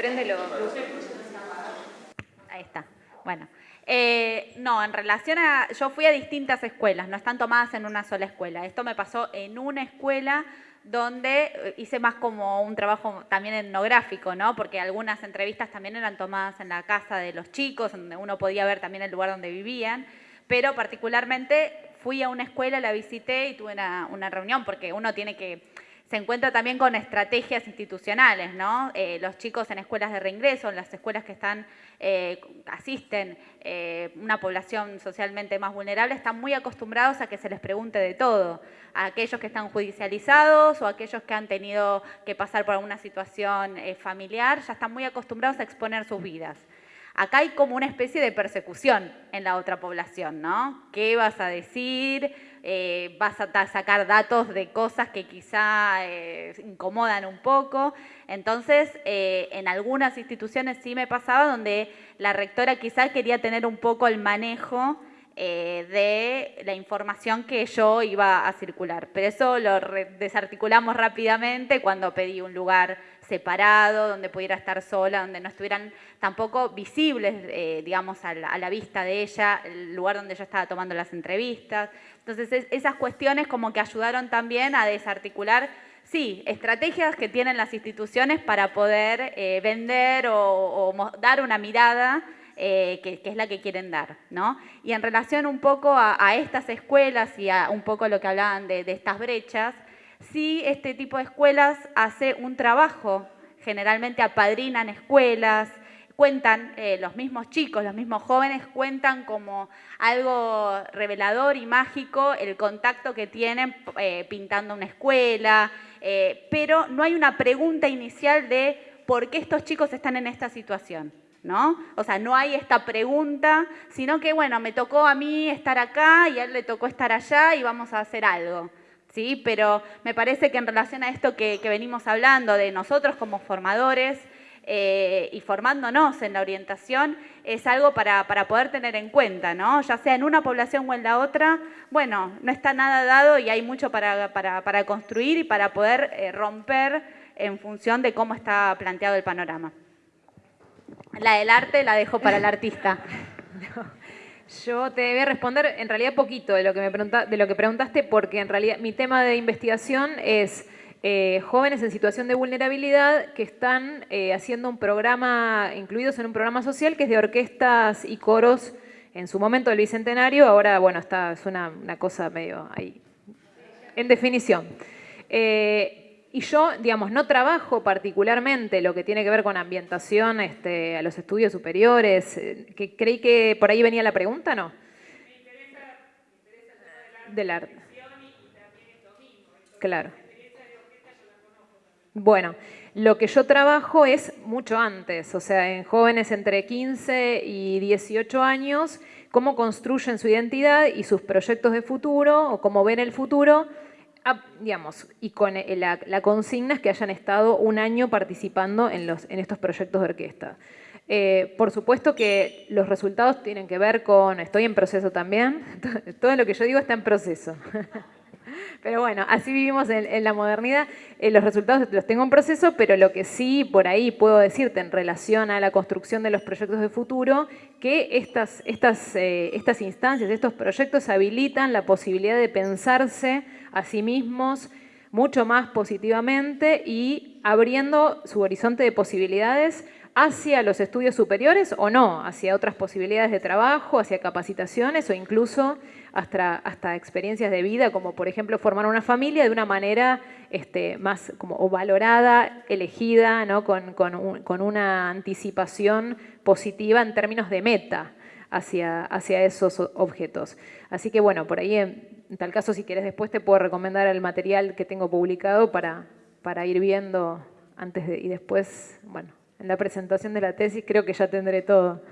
Préndelo. Ahí está. Bueno. Eh, no, en relación. Yo fui a distintas escuelas, no están tomadas en una sola escuela. Esto me pasó en una escuela donde eh, hice más como un trabajo también etnográfico, ¿no? Porque algunas entrevistas también eran tomadas en la casa de los chicos, donde uno podía ver también el lugar donde vivían, pero particularmente fui a una escuela, la visité y tuve una reunión, porque uno tiene que se encuentra también con estrategias institucionales, ¿no? Eh, los chicos en escuelas de reingreso, en las escuelas que están, eh, asisten eh, una población socialmente más vulnerable, están muy acostumbrados a que se les pregunte de todo, a aquellos que están judicializados o a aquellos que han tenido que pasar por alguna situación familiar, ya están muy acostumbrados a exponer sus vidas. Acá hay como una especie de persecución en la otra población, ¿no? ¿Qué vas a decir? Eh, vas a sacar datos de cosas que quizá eh, incomodan un poco. Entonces, eh, en algunas instituciones sí me pasaba donde la rectora quizá quería tener un poco el manejo de la información que yo iba a circular. Pero eso lo desarticulamos rápidamente cuando pedí un lugar separado, donde pudiera estar sola, donde no estuvieran tampoco visibles, digamos, a la, vista de ella, el lugar donde yo estaba tomando las entrevistas. Entonces, esas cuestiones como que ayudaron también a desarticular, sí, estrategias que tienen las instituciones para poder eh, vender o, dar una mirada eh, que, es la que quieren dar, ¿no? Y en relación un poco a, estas escuelas y a un poco lo que hablaban de, de estas brechas, sí este tipo de escuelas hace un trabajo, generalmente apadrinan escuelas, cuentan, eh, los mismos chicos, los mismos jóvenes cuentan como algo revelador y mágico el contacto que tienen eh, pintando una escuela, eh, pero no hay una pregunta inicial de por qué estos chicos están en esta situación. ¿No? O sea, no hay esta pregunta, sino que, bueno, me tocó a mí estar acá y a él le tocó estar allá y vamos a hacer algo. ¿Sí? Pero me parece que en relación a esto que venimos hablando de nosotros como formadores, eh, y formándonos en la orientación es algo para, poder tener en cuenta, ¿no? ya sea en una población o en la otra, bueno, no está nada dado y hay mucho para, construir y para poder eh, romper en función de cómo está planteado el panorama. La del arte la dejo para el artista. Yo te voy a responder en realidad poquito de lo que me de lo que preguntaste, porque en realidad mi tema de investigación es eh, jóvenes en situación de vulnerabilidad que están eh, haciendo un programa, incluidos en un programa social que es de orquestas y coros en su momento del Bicentenario, ahora, bueno, está, es una, cosa medio ahí, en definición. Eh, y yo, digamos, no trabajo particularmente lo que tiene que ver con ambientación este, a los estudios superiores, que creí que por ahí venía la pregunta, ¿no? Me interesa, me interesa Del arte. Claro. Bueno, lo que yo trabajo es mucho antes, o sea, en jóvenes entre 15 y 18 años, cómo construyen su identidad y sus proyectos de futuro o cómo ven el futuro, ah, digamos, y con la, consigna es que hayan estado un año participando en estos proyectos de orquesta. Eh, por supuesto que los resultados tienen que ver con, estoy en proceso también, todo lo que yo digo está en proceso. Pero bueno, así vivimos en, la modernidad. Eh, los resultados los tengo en proceso, pero lo que sí por ahí puedo decirte en relación a la construcción de los proyectos de futuro, que estas, estas, eh, estas instancias, estos proyectos habilitan la posibilidad de pensarse a sí mismos mucho más positivamente y abriendo su horizonte de posibilidades hacia los estudios superiores o no, hacia otras posibilidades de trabajo, hacia capacitaciones o incluso hasta, hasta experiencias de vida, como por ejemplo formar una familia de una manera este, más como, valorada, elegida, ¿no? con, con, una anticipación positiva en términos de meta hacia, hacia esos objetos. Así que bueno, por ahí en, tal caso si quieres después te puedo recomendar el material que tengo publicado para, para ir viendo antes y después, bueno, en la presentación de la tesis creo que ya tendré todo.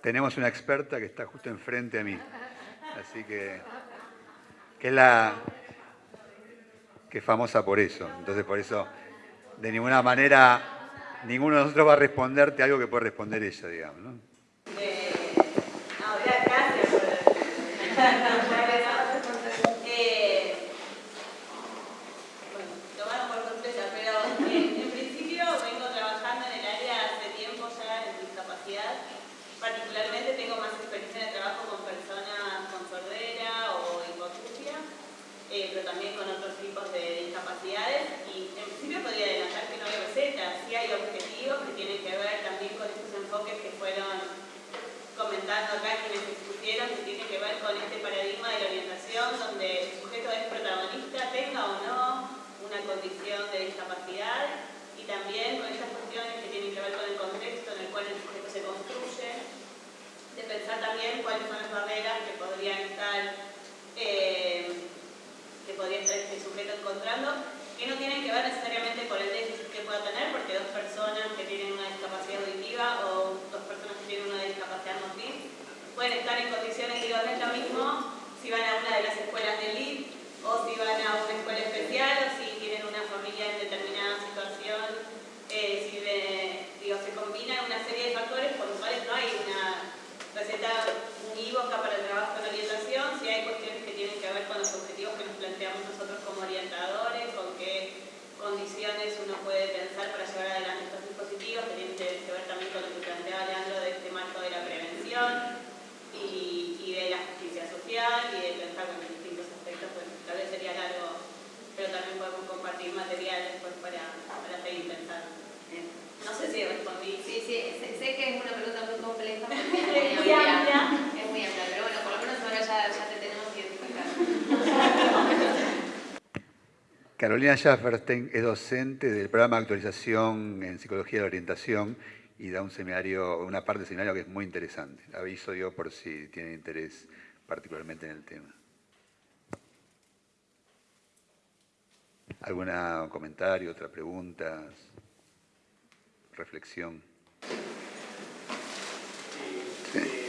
Tenemos una experta que está justo enfrente a mí. Así que, que es la, que es famosa por eso. Entonces, por eso, de ninguna manera, ninguno de nosotros va a responderte algo que puede responder ella, digamos. pensar también cuáles son las barreras que podrían estar, eh, que podría estar este sujeto encontrando, que no tienen que ver necesariamente con el déficit que pueda tener, porque dos personas que tienen una discapacidad auditiva o dos personas que tienen una discapacidad motriz pueden estar en condiciones, digo, no lo mismo si van a una de las escuelas del LID o si van a una escuela especial Carolina Schafferstein es docente del programa de actualización en psicología de la orientación y da un seminario, una parte del seminario que es muy interesante. Aviso yo por si tienen interés particularmente en el tema. ¿Algún comentario, otra pregunta, reflexión? me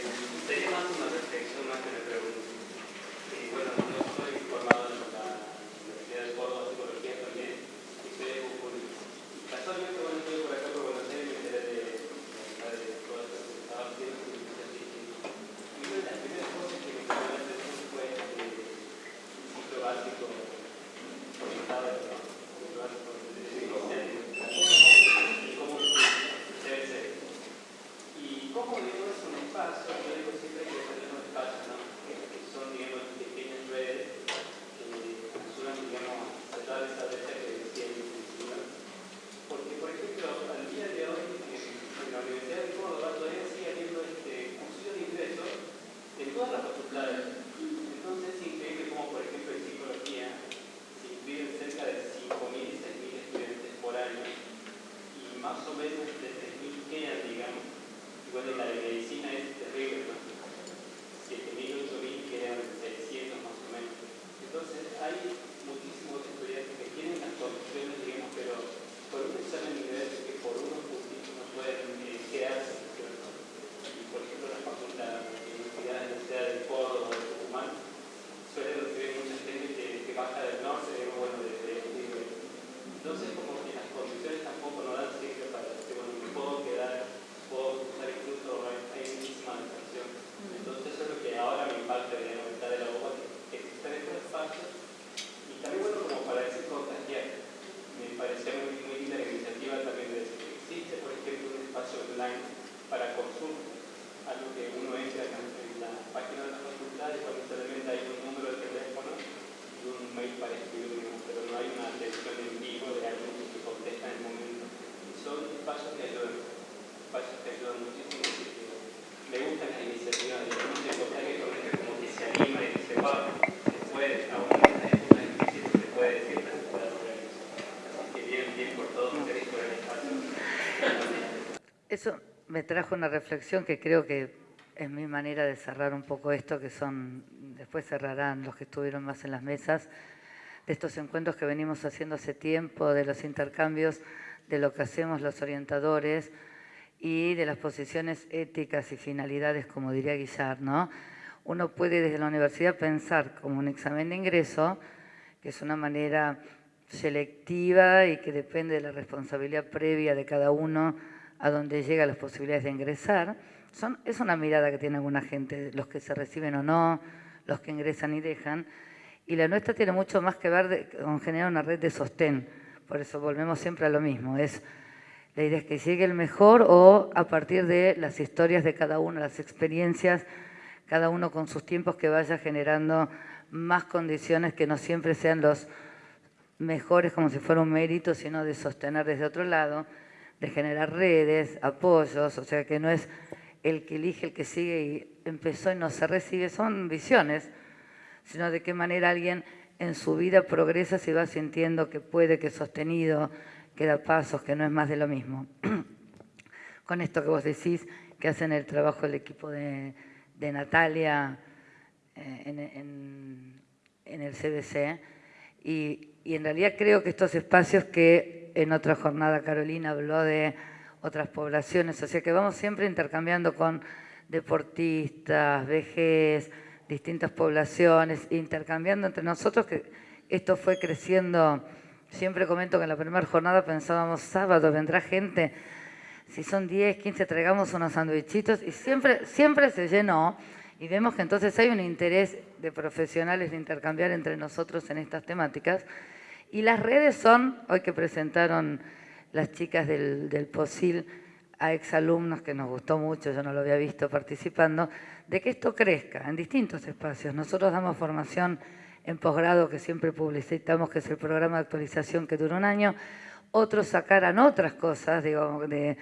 trajo una reflexión que creo que es mi manera de cerrar un poco esto, que son, después cerrarán los que estuvieron más en las mesas, de estos encuentros que venimos haciendo hace tiempo, de los intercambios, de lo que hacemos los orientadores y de las posiciones éticas y finalidades, como diría Guillar, ¿no? Uno puede desde la universidad pensar como un examen de ingreso, que es una manera selectiva y que depende de la responsabilidad previa de cada uno a donde llega las posibilidades de ingresar. Son, es una mirada que tiene alguna gente, los que se reciben o no, los que ingresan y dejan. Y la nuestra tiene mucho más que ver con generar una red de sostén. Por eso volvemos siempre a lo mismo. Es, la idea es que llegue el mejor o a partir de las historias de cada uno, las experiencias, cada uno con sus tiempos que vaya generando más condiciones que no siempre sean los mejores como si fuera un mérito, sino de sostener desde otro lado, de generar redes, apoyos, o sea que no es el que elige, el que sigue y empezó y no se recibe, son visiones, sino de qué manera alguien en su vida progresa si va sintiendo que puede, que es sostenido, que da pasos, que no es más de lo mismo. Con esto que vos decís, que hacen el trabajo el equipo de, Natalia eh, en, en el CBC, y, en realidad creo que estos espacios que en otra jornada Carolina habló de otras poblaciones, o sea que vamos siempre intercambiando con deportistas, vejez, distintas poblaciones, intercambiando entre nosotros, que esto fue creciendo. Siempre comento que en la primera jornada pensábamos, sábado vendrá gente, si son 10, 15, traigamos unos sandwichitos, y siempre, siempre se llenó. Y vemos que entonces hay un interés de profesionales de intercambiar entre nosotros en estas temáticas. Y las redes son, hoy que presentaron las chicas del, POSIL a exalumnos, que nos gustó mucho, yo no lo había visto participando, de que esto crezca en distintos espacios. Nosotros damos formación en posgrado, que siempre publicitamos, que es el programa de actualización que dura un año. Otros sacaran otras cosas, digo, de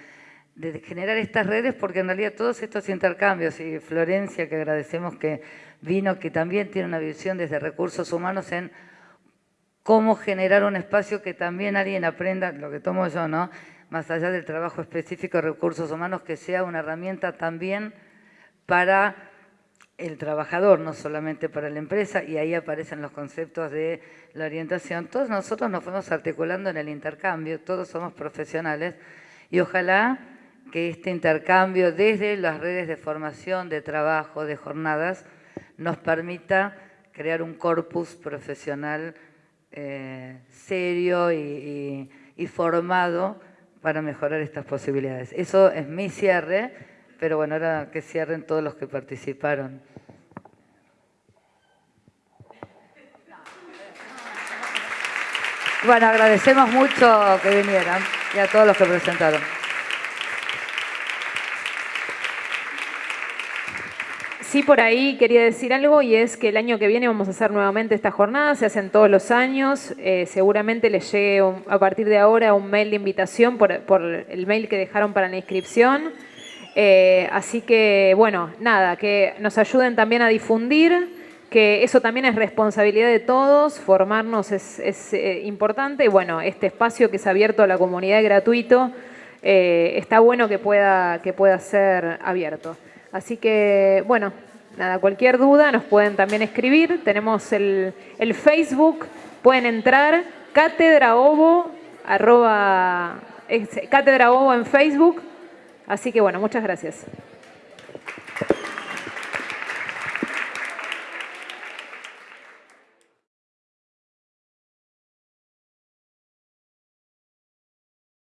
de generar estas redes, porque en realidad todos estos intercambios, y Florencia, que agradecemos que vino, que también tiene una visión desde recursos humanos en cómo generar un espacio que también alguien aprenda, lo que tomo yo, ¿no? Más allá del trabajo específico de recursos humanos, que sea una herramienta también para el trabajador, no solamente para la empresa, y ahí aparecen los conceptos de la orientación. Todos nosotros nos fuimos articulando en el intercambio, todos somos profesionales, y ojalá que este intercambio desde las redes de formación, de trabajo, de jornadas, nos permita crear un corpus profesional eh, serio y, formado para mejorar estas posibilidades. Eso es mi cierre, pero bueno, ahora que cierren todos los que participaron. Bueno, agradecemos mucho que vinieran y a todos los que presentaron. Sí, por ahí quería decir algo y es que el año que viene vamos a hacer nuevamente esta jornada, se hacen todos los años, eh, seguramente les llegue a partir de ahora un mail de invitación por, el mail que dejaron para la inscripción. Eh, así que, bueno, nada, que nos ayuden también a difundir, que eso también es responsabilidad de todos, formarnos es, eh, importante y bueno, este espacio que es abierto a la comunidad gratuito, está bueno que pueda, que pueda ser abierto. Así que, bueno, nada, cualquier duda nos pueden también escribir. Tenemos el, Facebook, pueden entrar, Cátedra Ovo, arroba, Cátedra Ovo en Facebook. Así que, bueno, muchas gracias.